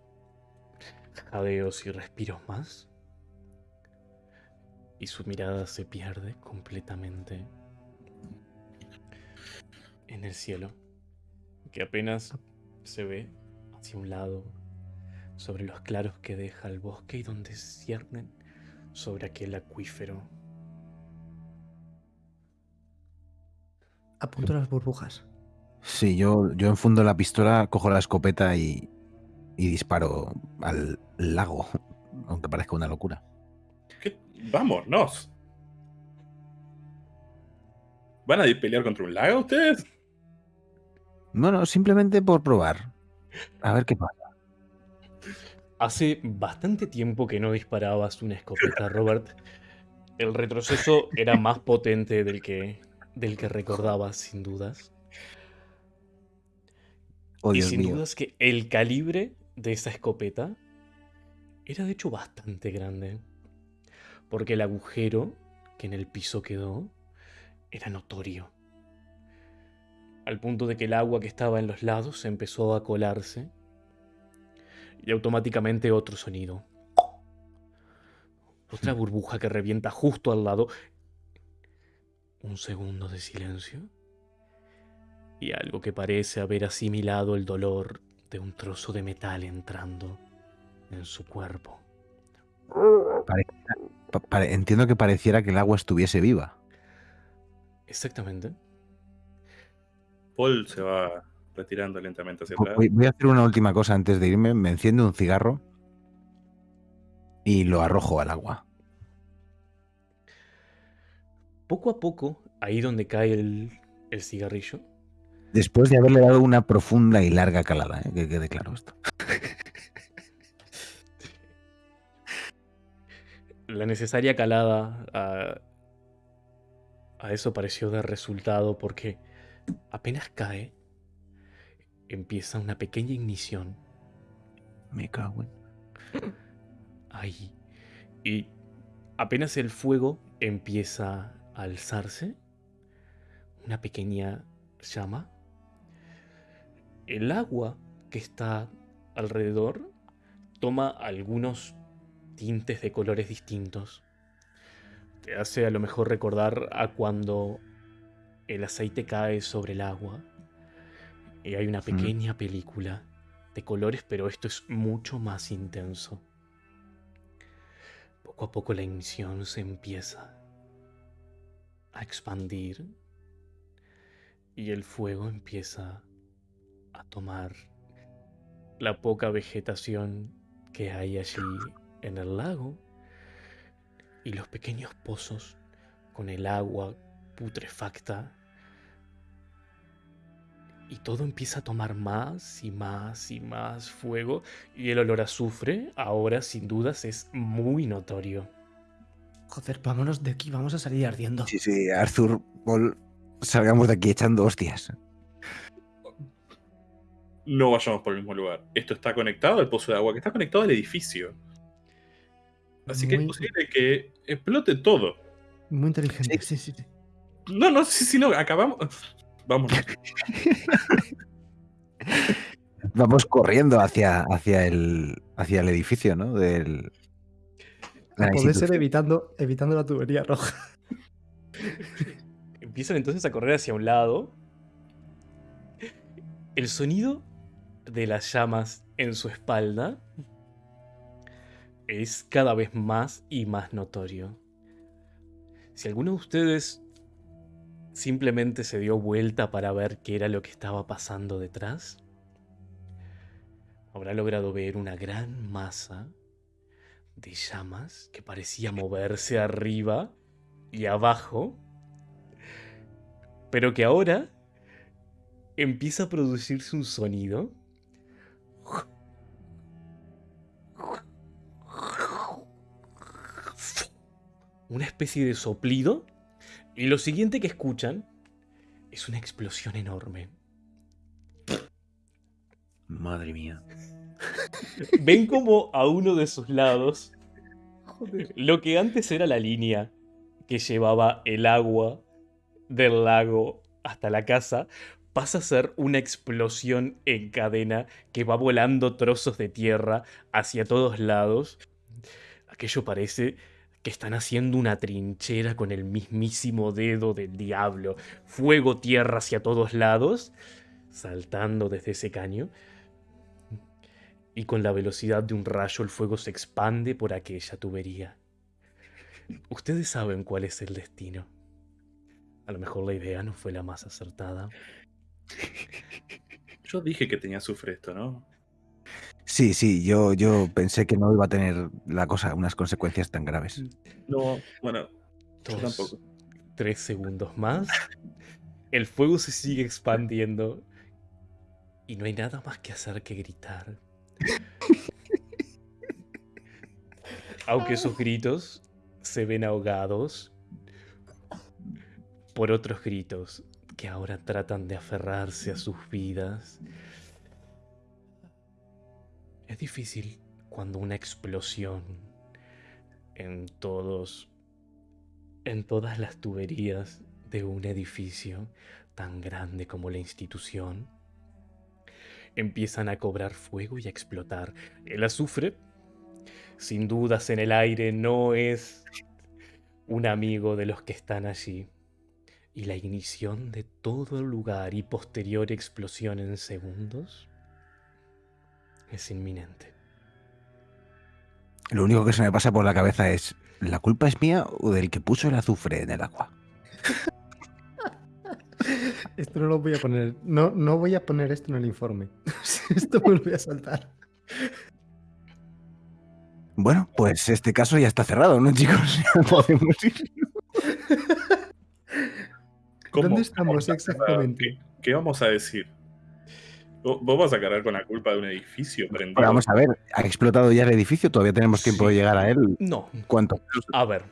jadeos y respiros más. Y su mirada se pierde completamente en el cielo, que apenas se ve hacia un lado, sobre los claros que deja el bosque y donde ciernen sobre aquel acuífero. Apunto las burbujas. Sí, yo, yo enfundo la pistola, cojo la escopeta y, y disparo al lago, *laughs* aunque parezca una locura. Vámonos. ¿Van a ir a pelear contra un lago ustedes? Bueno, simplemente por probar. A ver qué pasa. Hace bastante tiempo que no disparabas una escopeta, Robert. El retroceso era más potente del que, del que recordabas, sin dudas. Oh, y Dios sin mío. dudas que el calibre de esa escopeta era de hecho bastante grande. Porque el agujero que en el piso quedó era notorio. Al punto de que el agua que estaba en los lados empezó a colarse. Y automáticamente otro sonido. Otra burbuja que revienta justo al lado. Un segundo de silencio y algo que parece haber asimilado el dolor de un trozo de metal entrando en su cuerpo. Pa- entiendo que pareciera que el agua estuviese viva. Exactamente. Paul se va retirando lentamente hacia atrás. Voy, voy a hacer una última cosa antes de irme. Me enciendo un cigarro y lo arrojo al agua. Poco a poco, ahí donde cae el, el cigarrillo, Después de haberle dado una profunda y larga calada, ¿eh? que quede claro esto. La necesaria calada a, a eso pareció dar resultado porque apenas cae, empieza una pequeña ignición Me cago en. Ahí. Y apenas el fuego empieza a alzarse, una pequeña llama, el agua que está alrededor toma algunos tintes de colores distintos. Te hace a lo mejor recordar a cuando el aceite cae sobre el agua y hay una pequeña película de colores, pero esto es mucho más intenso. Poco a poco la emisión se empieza a expandir y el fuego empieza a tomar la poca vegetación que hay allí en el lago y los pequeños pozos con el agua putrefacta y todo empieza a tomar más y más y más fuego y el olor a azufre ahora sin dudas es muy notorio. Joder, vámonos de aquí, vamos a salir ardiendo. Sí, sí, Arthur, Paul, salgamos de aquí echando hostias. No vayamos por el mismo lugar. Esto está conectado al pozo de agua, que está conectado al edificio. Así que es posible que explote todo. Muy inteligente, sí, sí, sí. No, no, sí, sí, no, acabamos. Vamos. *laughs* Vamos corriendo hacia, hacia, el, hacia el edificio, ¿no? Del, poder ser evitando, evitando la tubería roja. *laughs* Empiezan entonces a correr hacia un lado. El sonido de las llamas en su espalda es cada vez más y más notorio. Si alguno de ustedes simplemente se dio vuelta para ver qué era lo que estaba pasando detrás, habrá logrado ver una gran masa de llamas que parecía moverse arriba y abajo, pero que ahora empieza a producirse un sonido. Una especie de soplido. Y lo siguiente que escuchan es una explosión enorme. Madre mía. *laughs* Ven como a uno de sus lados, lo que antes era la línea que llevaba el agua del lago hasta la casa, pasa a ser una explosión en cadena que va volando trozos de tierra hacia todos lados. Aquello parece que están haciendo una trinchera con el mismísimo dedo del diablo. Fuego, tierra hacia todos lados, saltando desde ese caño y con la velocidad de un rayo el fuego se expande por aquella tubería. Ustedes saben cuál es el destino. A lo mejor la idea no fue la más acertada. Yo dije que tenía azufre esto, ¿no? Sí, sí, yo, yo pensé que no iba a tener la cosa unas consecuencias tan graves. No, bueno, yo Dos, tampoco. tres segundos más. El fuego se sigue expandiendo. Y no hay nada más que hacer que gritar. Aunque sus gritos se ven ahogados por otros gritos que ahora tratan de aferrarse a sus vidas. Es difícil cuando una explosión en todos en todas las tuberías de un edificio tan grande como la institución empiezan a cobrar fuego y a explotar. El azufre, sin dudas en el aire, no es un amigo de los que están allí. Y la ignición de todo el lugar y posterior explosión en segundos es inminente. Lo único que se me pasa por la cabeza es, ¿la culpa es mía o del que puso el azufre en el agua? *laughs* Esto no lo voy a poner. No, no voy a poner esto en el informe. *laughs* esto vuelve a saltar. Bueno, pues este caso ya está cerrado, ¿no, chicos? *laughs* Ya podemos ir. ¿Cómo ¿Dónde estamos vamos a exactamente? ¿Qué, qué vamos a decir? ¿Vos vas a cargar con la culpa de un edificio prendido? Vamos a ver, ¿ha explotado ya el edificio? Todavía tenemos tiempo de llegar a él. No, ¿Cuánto? A ver,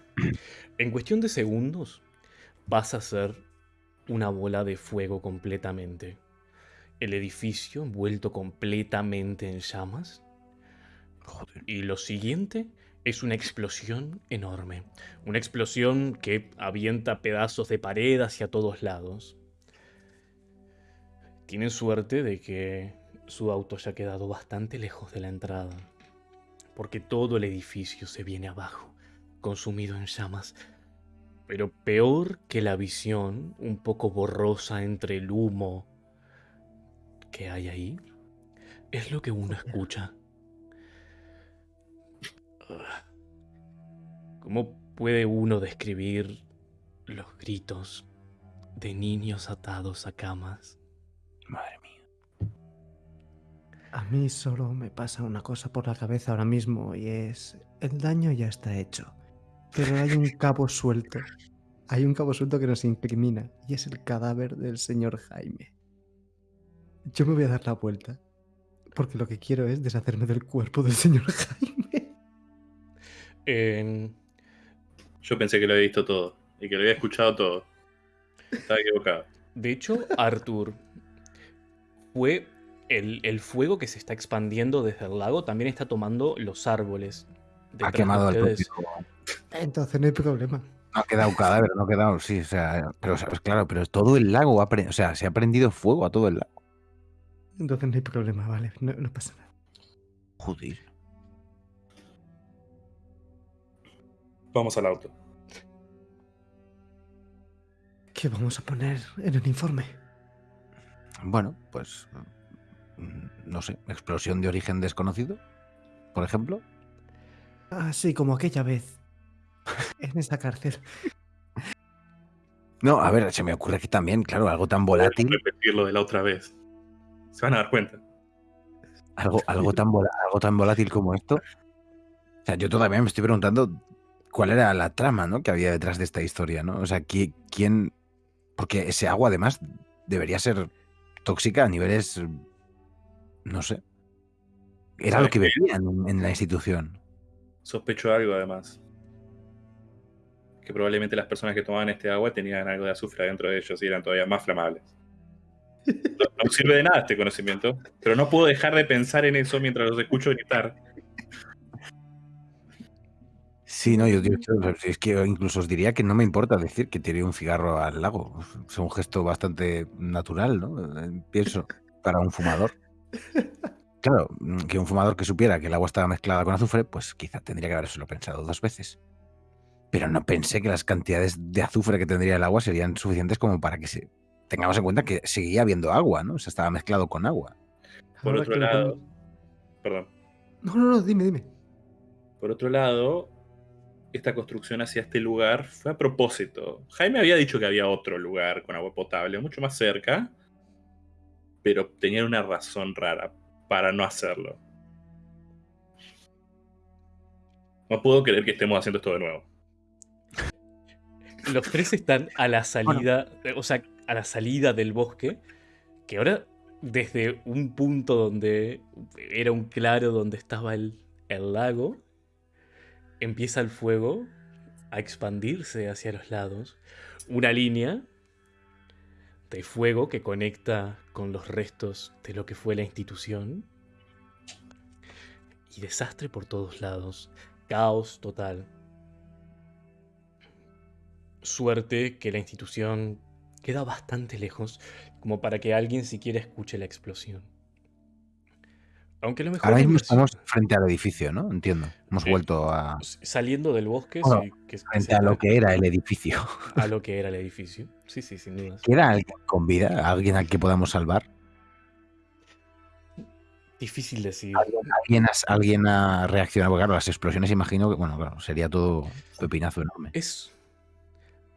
en cuestión de segundos vas a ser una bola de fuego completamente. El edificio envuelto completamente en llamas. Joder. Y lo siguiente es una explosión enorme. Una explosión que avienta pedazos de pared hacia todos lados. Tienen suerte de que su auto haya quedado bastante lejos de la entrada. Porque todo el edificio se viene abajo, consumido en llamas. Pero peor que la visión, un poco borrosa entre el humo que hay ahí, es lo que uno escucha. ¿Cómo puede uno describir los gritos de niños atados a camas? Madre mía. A mí solo me pasa una cosa por la cabeza ahora mismo y es el daño ya está hecho. Pero hay un cabo suelto. Hay un cabo suelto que nos incrimina y es el cadáver del señor Jaime. Yo me voy a dar la vuelta porque lo que quiero es deshacerme del cuerpo del señor *laughs* Jaime. Yo pensé que lo había visto todo y que lo había escuchado todo. Estaba equivocado. de hecho, Arthur, fue el, el fuego que se está expandiendo desde el lago también está tomando los árboles. Ha quemado propio. Entonces no hay problema. No ha quedado cadáver, no ha quedado, sí, o sea, pero o sea, pues claro, pero todo el lago ha pre- o sea, se ha prendido fuego a todo el lago. Entonces no hay problema, vale. No, no pasa nada. Joder. Vamos al auto. ¿Qué vamos a poner en el informe? Bueno, pues mm, no sé, explosión de origen desconocido, por ejemplo. Así como aquella vez. En esa cárcel. No, a ver, se me ocurre que también, claro, algo tan volátil, repetir lo de la otra vez. Se van a dar cuenta. algo, algo tan algo tan volátil como esto. O sea, yo todavía me estoy preguntando cuál era la trama, ¿no? Que había detrás de esta historia, ¿no? O sea, ¿qui- quién, porque ese agua además debería ser tóxica a niveles, no sé. Era lo ¿Sabes que bebían en, en la institución. Sospecho algo además. Que probablemente las personas que tomaban este agua tenían algo de azufre dentro de ellos y eran todavía más flamables. *laughs* No, no sirve de nada este conocimiento, pero no puedo dejar de pensar en eso mientras los escucho gritar. Sí, no, yo, es que incluso os diría que no me importa decir que tiré un cigarro al lago. Es un gesto bastante natural, ¿no? Eh, Pienso, para un fumador. Claro, mm, que un fumador que supiera que el agua estaba mezclada con azufre, pues quizá tendría que habérselo pensado dos veces. Pero no pensé que las cantidades de azufre que tendría el agua serían suficientes como para que se tengamos en cuenta que seguía habiendo agua, ¿no? O sea, estaba mezclado con agua. Por Ahora otro lo lado, perdón. No, no, no, dime, dime. Por otro lado, esta construcción hacia este lugar fue a propósito. Jaime había dicho que había otro lugar con agua potable, mucho más cerca, pero tenían una razón rara para no hacerlo. No puedo creer que estemos haciendo esto de nuevo. Los tres están a la salida, o sea, a la salida del bosque, que ahora desde un punto donde era un claro donde estaba el, el lago, empieza el fuego a expandirse hacia los lados. Una línea de fuego que conecta con los restos de lo que fue la institución. Y desastre por todos lados. Caos total. Suerte que la institución queda bastante lejos como para que alguien siquiera escuche la explosión. Aunque lo mejor Ahora mismo estamos frente al edificio, ¿no? Entiendo. Hemos vuelto a, saliendo del bosque Bueno, sí, que, que frente a lo que era el *laughs* edificio. a lo que era el edificio. Sí, sí, sin dudas. ¿Queda alguien con vida? ¿Alguien al que podamos salvar? Difícil decir. ¿Alguien ha, alguien ha reaccionado? Porque claro, las explosiones imagino que, bueno, claro, sería todo pepinazo enorme. Es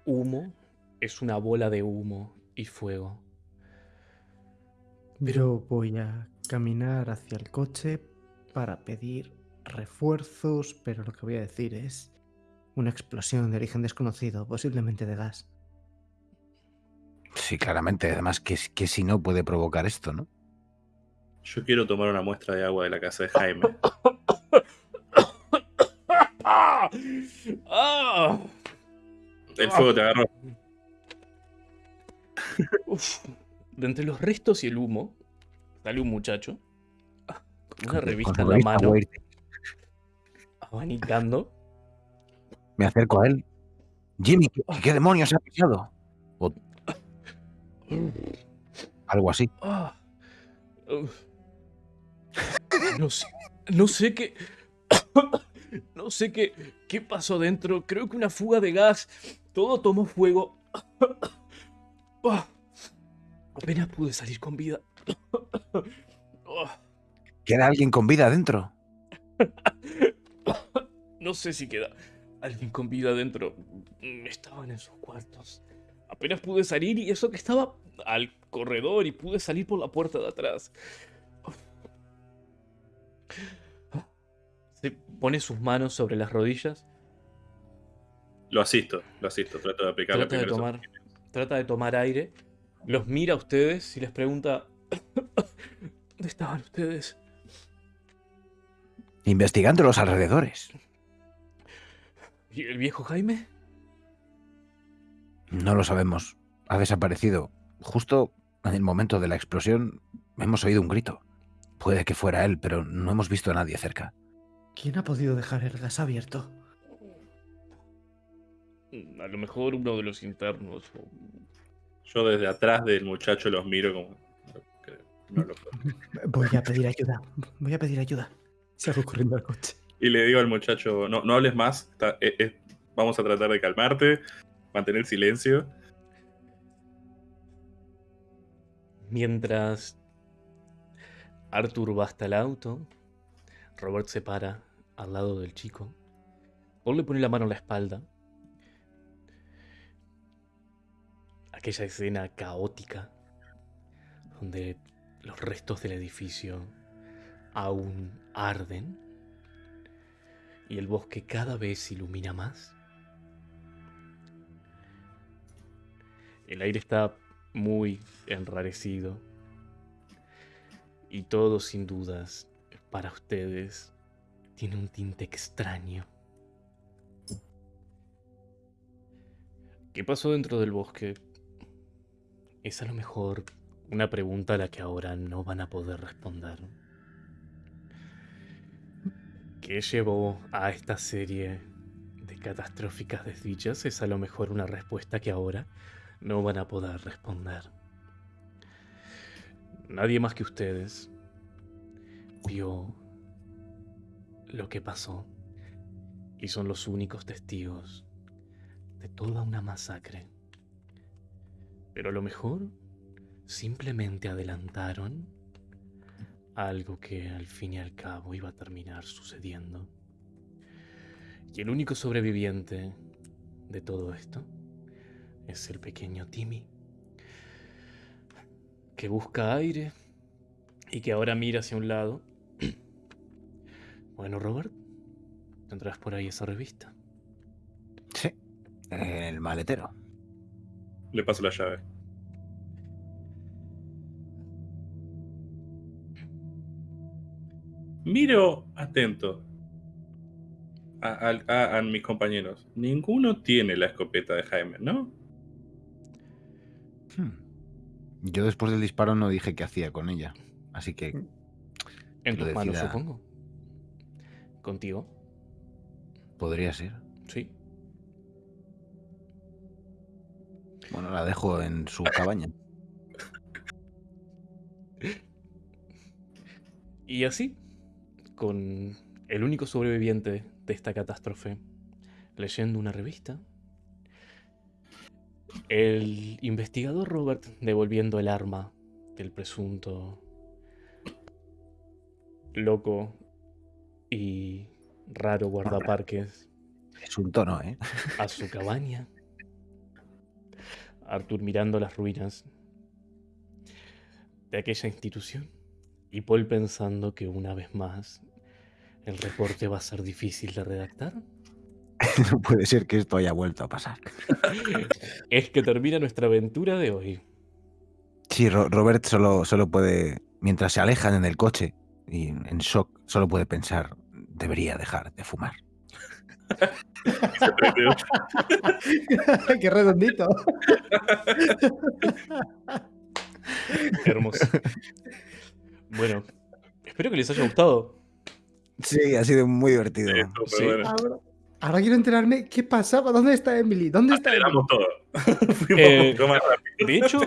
humo, es una bola de humo y fuego. Yo voy a caminar hacia el coche para pedir refuerzos, pero lo que voy a decir es una explosión de origen desconocido, posiblemente de gas. Sí, claramente. Además, que, que si no puede provocar esto, ¿no? Yo quiero tomar una muestra de agua de la casa de Jaime. *laughs* El fuego te agarró. Uf. De entre los restos y el humo, sale un muchacho con una revista en la mano. Abanicando. Me acerco a él. Jimmy, ¿qué, qué demonios ha pisado? O algo así. No sé, no sé qué. No sé qué, qué pasó dentro. Creo que una fuga de gas. Todo tomó fuego. Apenas pude salir con vida. ¿Queda alguien con vida adentro? *coughs* No sé si queda alguien con vida dentro. Mm, Estaban en sus cuartos. Apenas pude salir y eso que estaba al corredor y pude salir por la puerta de atrás. Se pone sus manos sobre las rodillas. Lo asisto, lo asisto. Trato de aplicar Trata de primeros tomar, trata de tomar aire. Los mira a ustedes y les pregunta: ¿Dónde estaban ustedes? Investigando los alrededores. ¿Y el viejo Jaime? No lo sabemos. Ha desaparecido. Justo en el momento de la explosión hemos oído un grito. Puede que fuera él, pero no hemos visto a nadie cerca. ¿Quién ha podido dejar el gas abierto? A lo mejor uno de los internos. Yo desde atrás del muchacho los miro como. Que no lo puedo. Voy a pedir ayuda. Voy a pedir ayuda. Salgo corriendo al coche. Y le digo al muchacho, no, no hables más, está- eh, eh, vamos a tratar de calmarte, mantener silencio. Mientras Arthur va hasta el auto, Robert se para al lado del chico. Paul le pone la mano en la espalda. Aquella escena caótica donde los restos del edificio aún arden y el bosque cada vez ilumina más. El aire está muy enrarecido. Y todo sin dudas, para ustedes, tiene un tinte extraño. ¿Qué pasó dentro del bosque? Es a lo mejor una pregunta a la que ahora no van a poder responder. ¿Qué llevó a esta serie de catastróficas desdichas? Es a lo mejor una respuesta que ahora no van a poder responder. Nadie más que ustedes vio lo que pasó y son los únicos testigos de toda una masacre. Pero a lo mejor simplemente adelantaron algo que al fin y al cabo iba a terminar sucediendo. Y el único sobreviviente de todo esto es el pequeño Timmy, que busca aire y que ahora mira hacia un lado. Bueno, Robert, tendrás por ahí esa revista. Sí. En el maletero. Le paso la llave. Miro atento a, a- a- a mis compañeros. Ninguno tiene la escopeta de Jaime, ¿no? Hmm. Yo después del disparo no dije qué hacía con ella. Así que En Lo tus manos, decida. supongo. ¿Contigo? podría ser. Sí. Bueno, la dejo en su cabaña. *laughs* Y así, con el único sobreviviente de esta catástrofe, leyendo una revista, el investigador Robert devolviendo el arma del presunto loco y raro guardaparques Es un tono, ¿eh? a su cabaña. Arthur mirando las ruinas de aquella institución. Y Paul pensando que una vez más el reporte va a ser difícil de redactar. *laughs* No puede ser que esto haya vuelto a pasar. *laughs* Es que termina nuestra aventura de hoy. Sí, Ro- Robert solo, solo puede, mientras se alejan en el coche y en shock, solo puede pensar, debería dejar de fumar. *laughs* ¡Qué redondito! Hermoso. Bueno, espero que les haya gustado. Sí, ha sido muy divertido. Sí, estuvo Sí. bueno. Ahora, ahora quiero enterarme qué pasaba. ¿Dónde está Emily? ¿Dónde está Emily? Todo. *laughs* Eh. De hecho,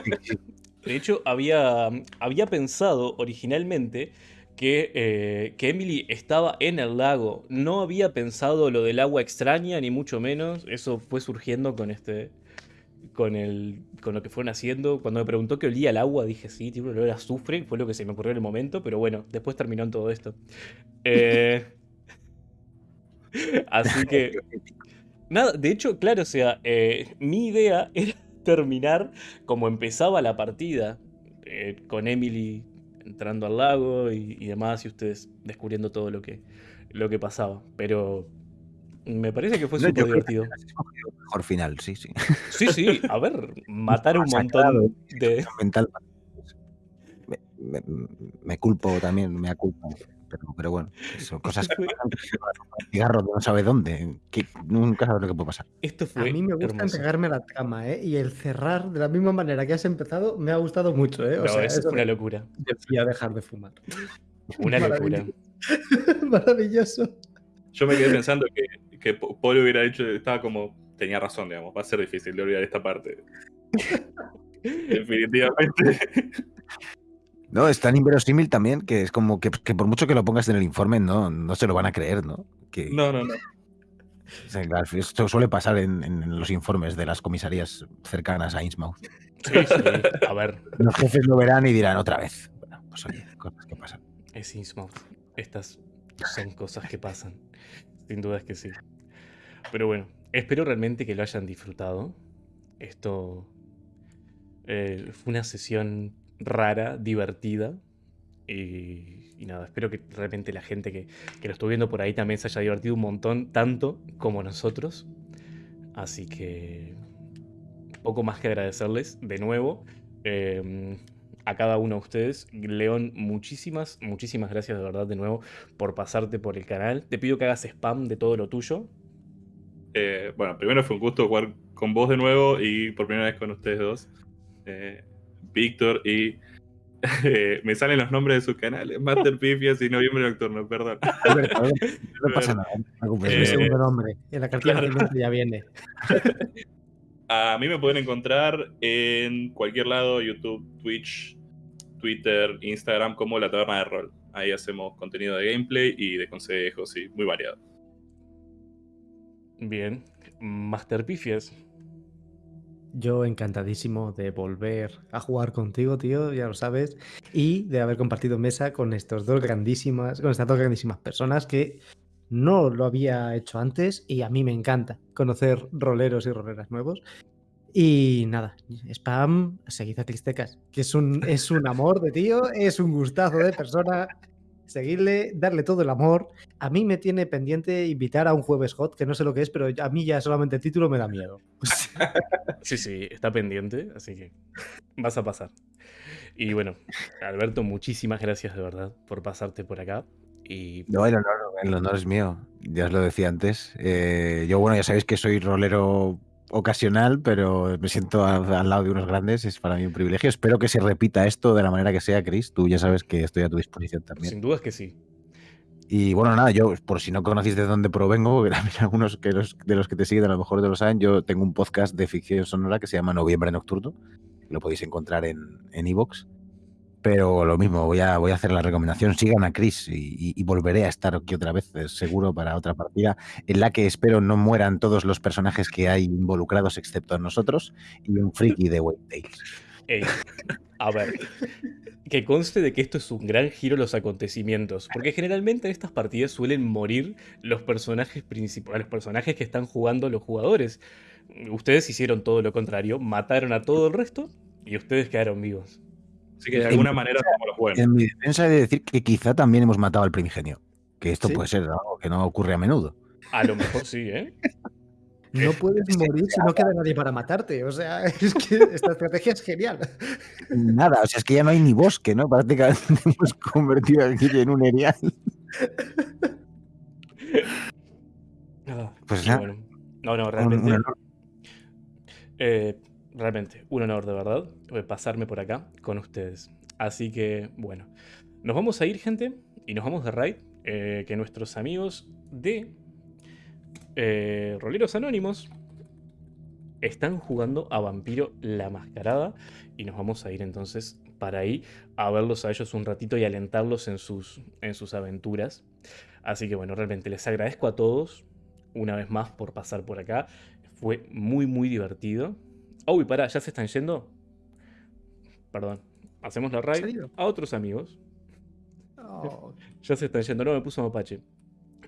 de hecho había, había pensado originalmente que, eh, que Emily estaba en el lago. No había pensado lo del agua extraña, ni mucho menos. Eso fue surgiendo con este. Con, el, con lo que fueron haciendo. Cuando me preguntó que olía el agua, dije sí, tipo, olor a azufre. Fue lo que se me ocurrió en el momento. Pero bueno, después terminó en todo esto. Eh, *laughs* así que. Nada, de hecho, claro, o sea, eh, mi idea *laughs* era terminar como empezaba la partida, eh, con Emily entrando al lago y, y demás, y ustedes descubriendo todo lo que, lo que pasaba. Pero me parece que fue No, súper divertido. el Mejor final, sí, sí. Sí, sí, a ver, *laughs* matar un montón de... Mental. Me, me- me culpo también, me culpo. Pero, pero bueno, son cosas que *laughs* pasan. a cigarro no sabe dónde. Que nunca sabes lo que puede pasar. Esto A fue mí me gusta hermoso. entregarme a la cama, ¿eh? Y el cerrar de la misma manera que has empezado me ha gustado mucho, ¿eh? O No, sea, eso eso fue una locura. decía dejar de fumar. Una locura. Maravilloso. *laughs* Maravilloso. Yo me quedé pensando que, que Paul hubiera dicho, estaba como, tenía razón, digamos, va a ser difícil de olvidar esta parte. *laughs* Definitivamente. No, es tan inverosímil también que es como que, que por mucho que lo pongas en el informe, no, no se lo van a creer, ¿no? Que, No, no, no. esto suele pasar en, en los informes de las comisarías cercanas a Innsmouth. Sí, sí. A ver, Los jefes lo verán y dirán otra vez. Bueno, pues oye, cosas que pasan. es Innsmouth. Estas son cosas que pasan. Sin duda es que sí. Pero bueno, espero realmente que lo hayan disfrutado. Esto eh, fue una sesión rara, divertida. Y, nada, espero que realmente la gente que, que lo estuvo viendo por ahí también se haya divertido un montón, tanto como nosotros. Así que poco más que agradecerles de nuevo eh, a cada uno de ustedes. León, muchísimas, muchísimas gracias de verdad de nuevo por pasarte por el canal. Te pido que hagas spam de todo lo tuyo. Eh, bueno, primero fue un gusto jugar con vos de nuevo y por primera vez con ustedes dos. Eh, Víctor y... *laughs* eh, me salen los nombres de sus canales. Master Pifias y Noviembre Nocturno, perdón. Alberto, *laughs* no pasa nada, no. *laughs* Es mi segundo nombre. En la cartilla claro. ya viene. A mí me pueden encontrar en cualquier lado, YouTube, Twitch, Twitter, Instagram, como La Taberna de Rol. Ahí hacemos contenido de gameplay y de consejos y muy variado. Bien. Master Pifias. Yo encantadísimo de volver a jugar contigo, tío, ya lo sabes, y de haber compartido mesa con estos dos grandísimas, con estas dos grandísimas personas que no lo había hecho antes y a mí me encanta conocer roleros y roleras nuevos. Y nada, spam, seguid a Cristecas, que es un, es un amor de tío, es un gustazo de persona. Seguirle, darle todo el amor. A mí me tiene pendiente invitar a un jueves hot, que no sé lo que es, pero a mí ya solamente el título me da miedo. *laughs* Sí, sí, está pendiente, así que vas a pasar. Y bueno, Alberto, muchísimas gracias de verdad por pasarte por acá. Y No, el honor, el honor es mío. Ya os lo decía antes. Eh, yo, bueno, ya sabéis que soy rolero ocasional, pero me siento al lado de unos grandes. Es para mí un privilegio. Espero que se repita esto de la manera que sea, Chris. Tú ya sabes que estoy a tu disposición también. sin duda es que sí. Y bueno, nada, yo, por si no conocéis de dónde provengo, *laughs* porque también algunos que los, de los que te siguen a lo mejor de lo saben, yo tengo un podcast de ficción sonora que se llama Noviembre Nocturno. Lo podéis encontrar en en iVoox. Pero lo mismo, voy a, hacer la recomendación. Sigan a Chris y, volveré a estar aquí otra vez, eh, seguro, para otra partida, en la que espero no mueran todos los personajes que hay involucrados, excepto nosotros, y un friki de White Tales. A ver, que conste de que esto es un gran giro los acontecimientos, porque generalmente en estas partidas suelen morir los personajes principales, los personajes que están jugando los jugadores. Ustedes hicieron todo lo contrario, mataron a todo el resto y ustedes quedaron vivos. Así que de alguna manera somos los buenos. En mi defensa he de decir que quizá también hemos matado al primigenio. Que esto ¿Sí? puede ser algo que no ocurre a menudo. A lo mejor sí, ¿eh? *laughs* No puedes morir si no queda nadie para matarte. O sea, *laughs* es que esta estrategia es genial. *laughs* Nada, o sea, es que ya no hay ni bosque, ¿no? Prácticamente hemos convertido aquí en un erial. Pues Y nada, bueno, no, no, realmente. Eh, realmente, un honor de verdad eh, pasarme por acá con ustedes. Así que, bueno, Nos vamos a ir, gente, y nos vamos de raid. eh, que nuestros amigos de eh, Roleros Anónimos están jugando a Vampiro la Mascarada. Y nos vamos a ir entonces para ahí a verlos a ellos un ratito y alentarlos en sus, en sus aventuras. Así que bueno, realmente les agradezco a todos una vez más por pasar por acá. Fue muy, muy divertido. Oh, y pará, ¿ya se están yendo? Perdón. Hacemos la ¿En raid a otros amigos. Oh, *laughs* Ya se están yendo. No, me puso mapache.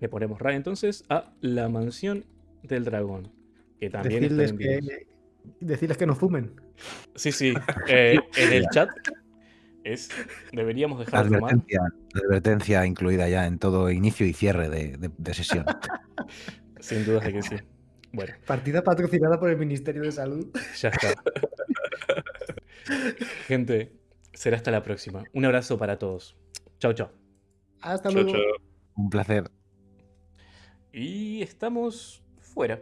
Le ponemos raid entonces a la mansión del dragón. Que también está decirles, que, decirles que no fumen. Sí, sí. eh, en el *laughs* chat es. Deberíamos dejar de fumar. Advertencia, advertencia incluida ya en todo inicio y cierre de, de- de sesión. *laughs* Sin dudas de que sí. Bueno, Partida patrocinada por el Ministerio de Salud. ya está. *laughs* Gente, será hasta la próxima. Un abrazo para todos. Chao, chao. Hasta luego. chao. Un placer. Y estamos fuera.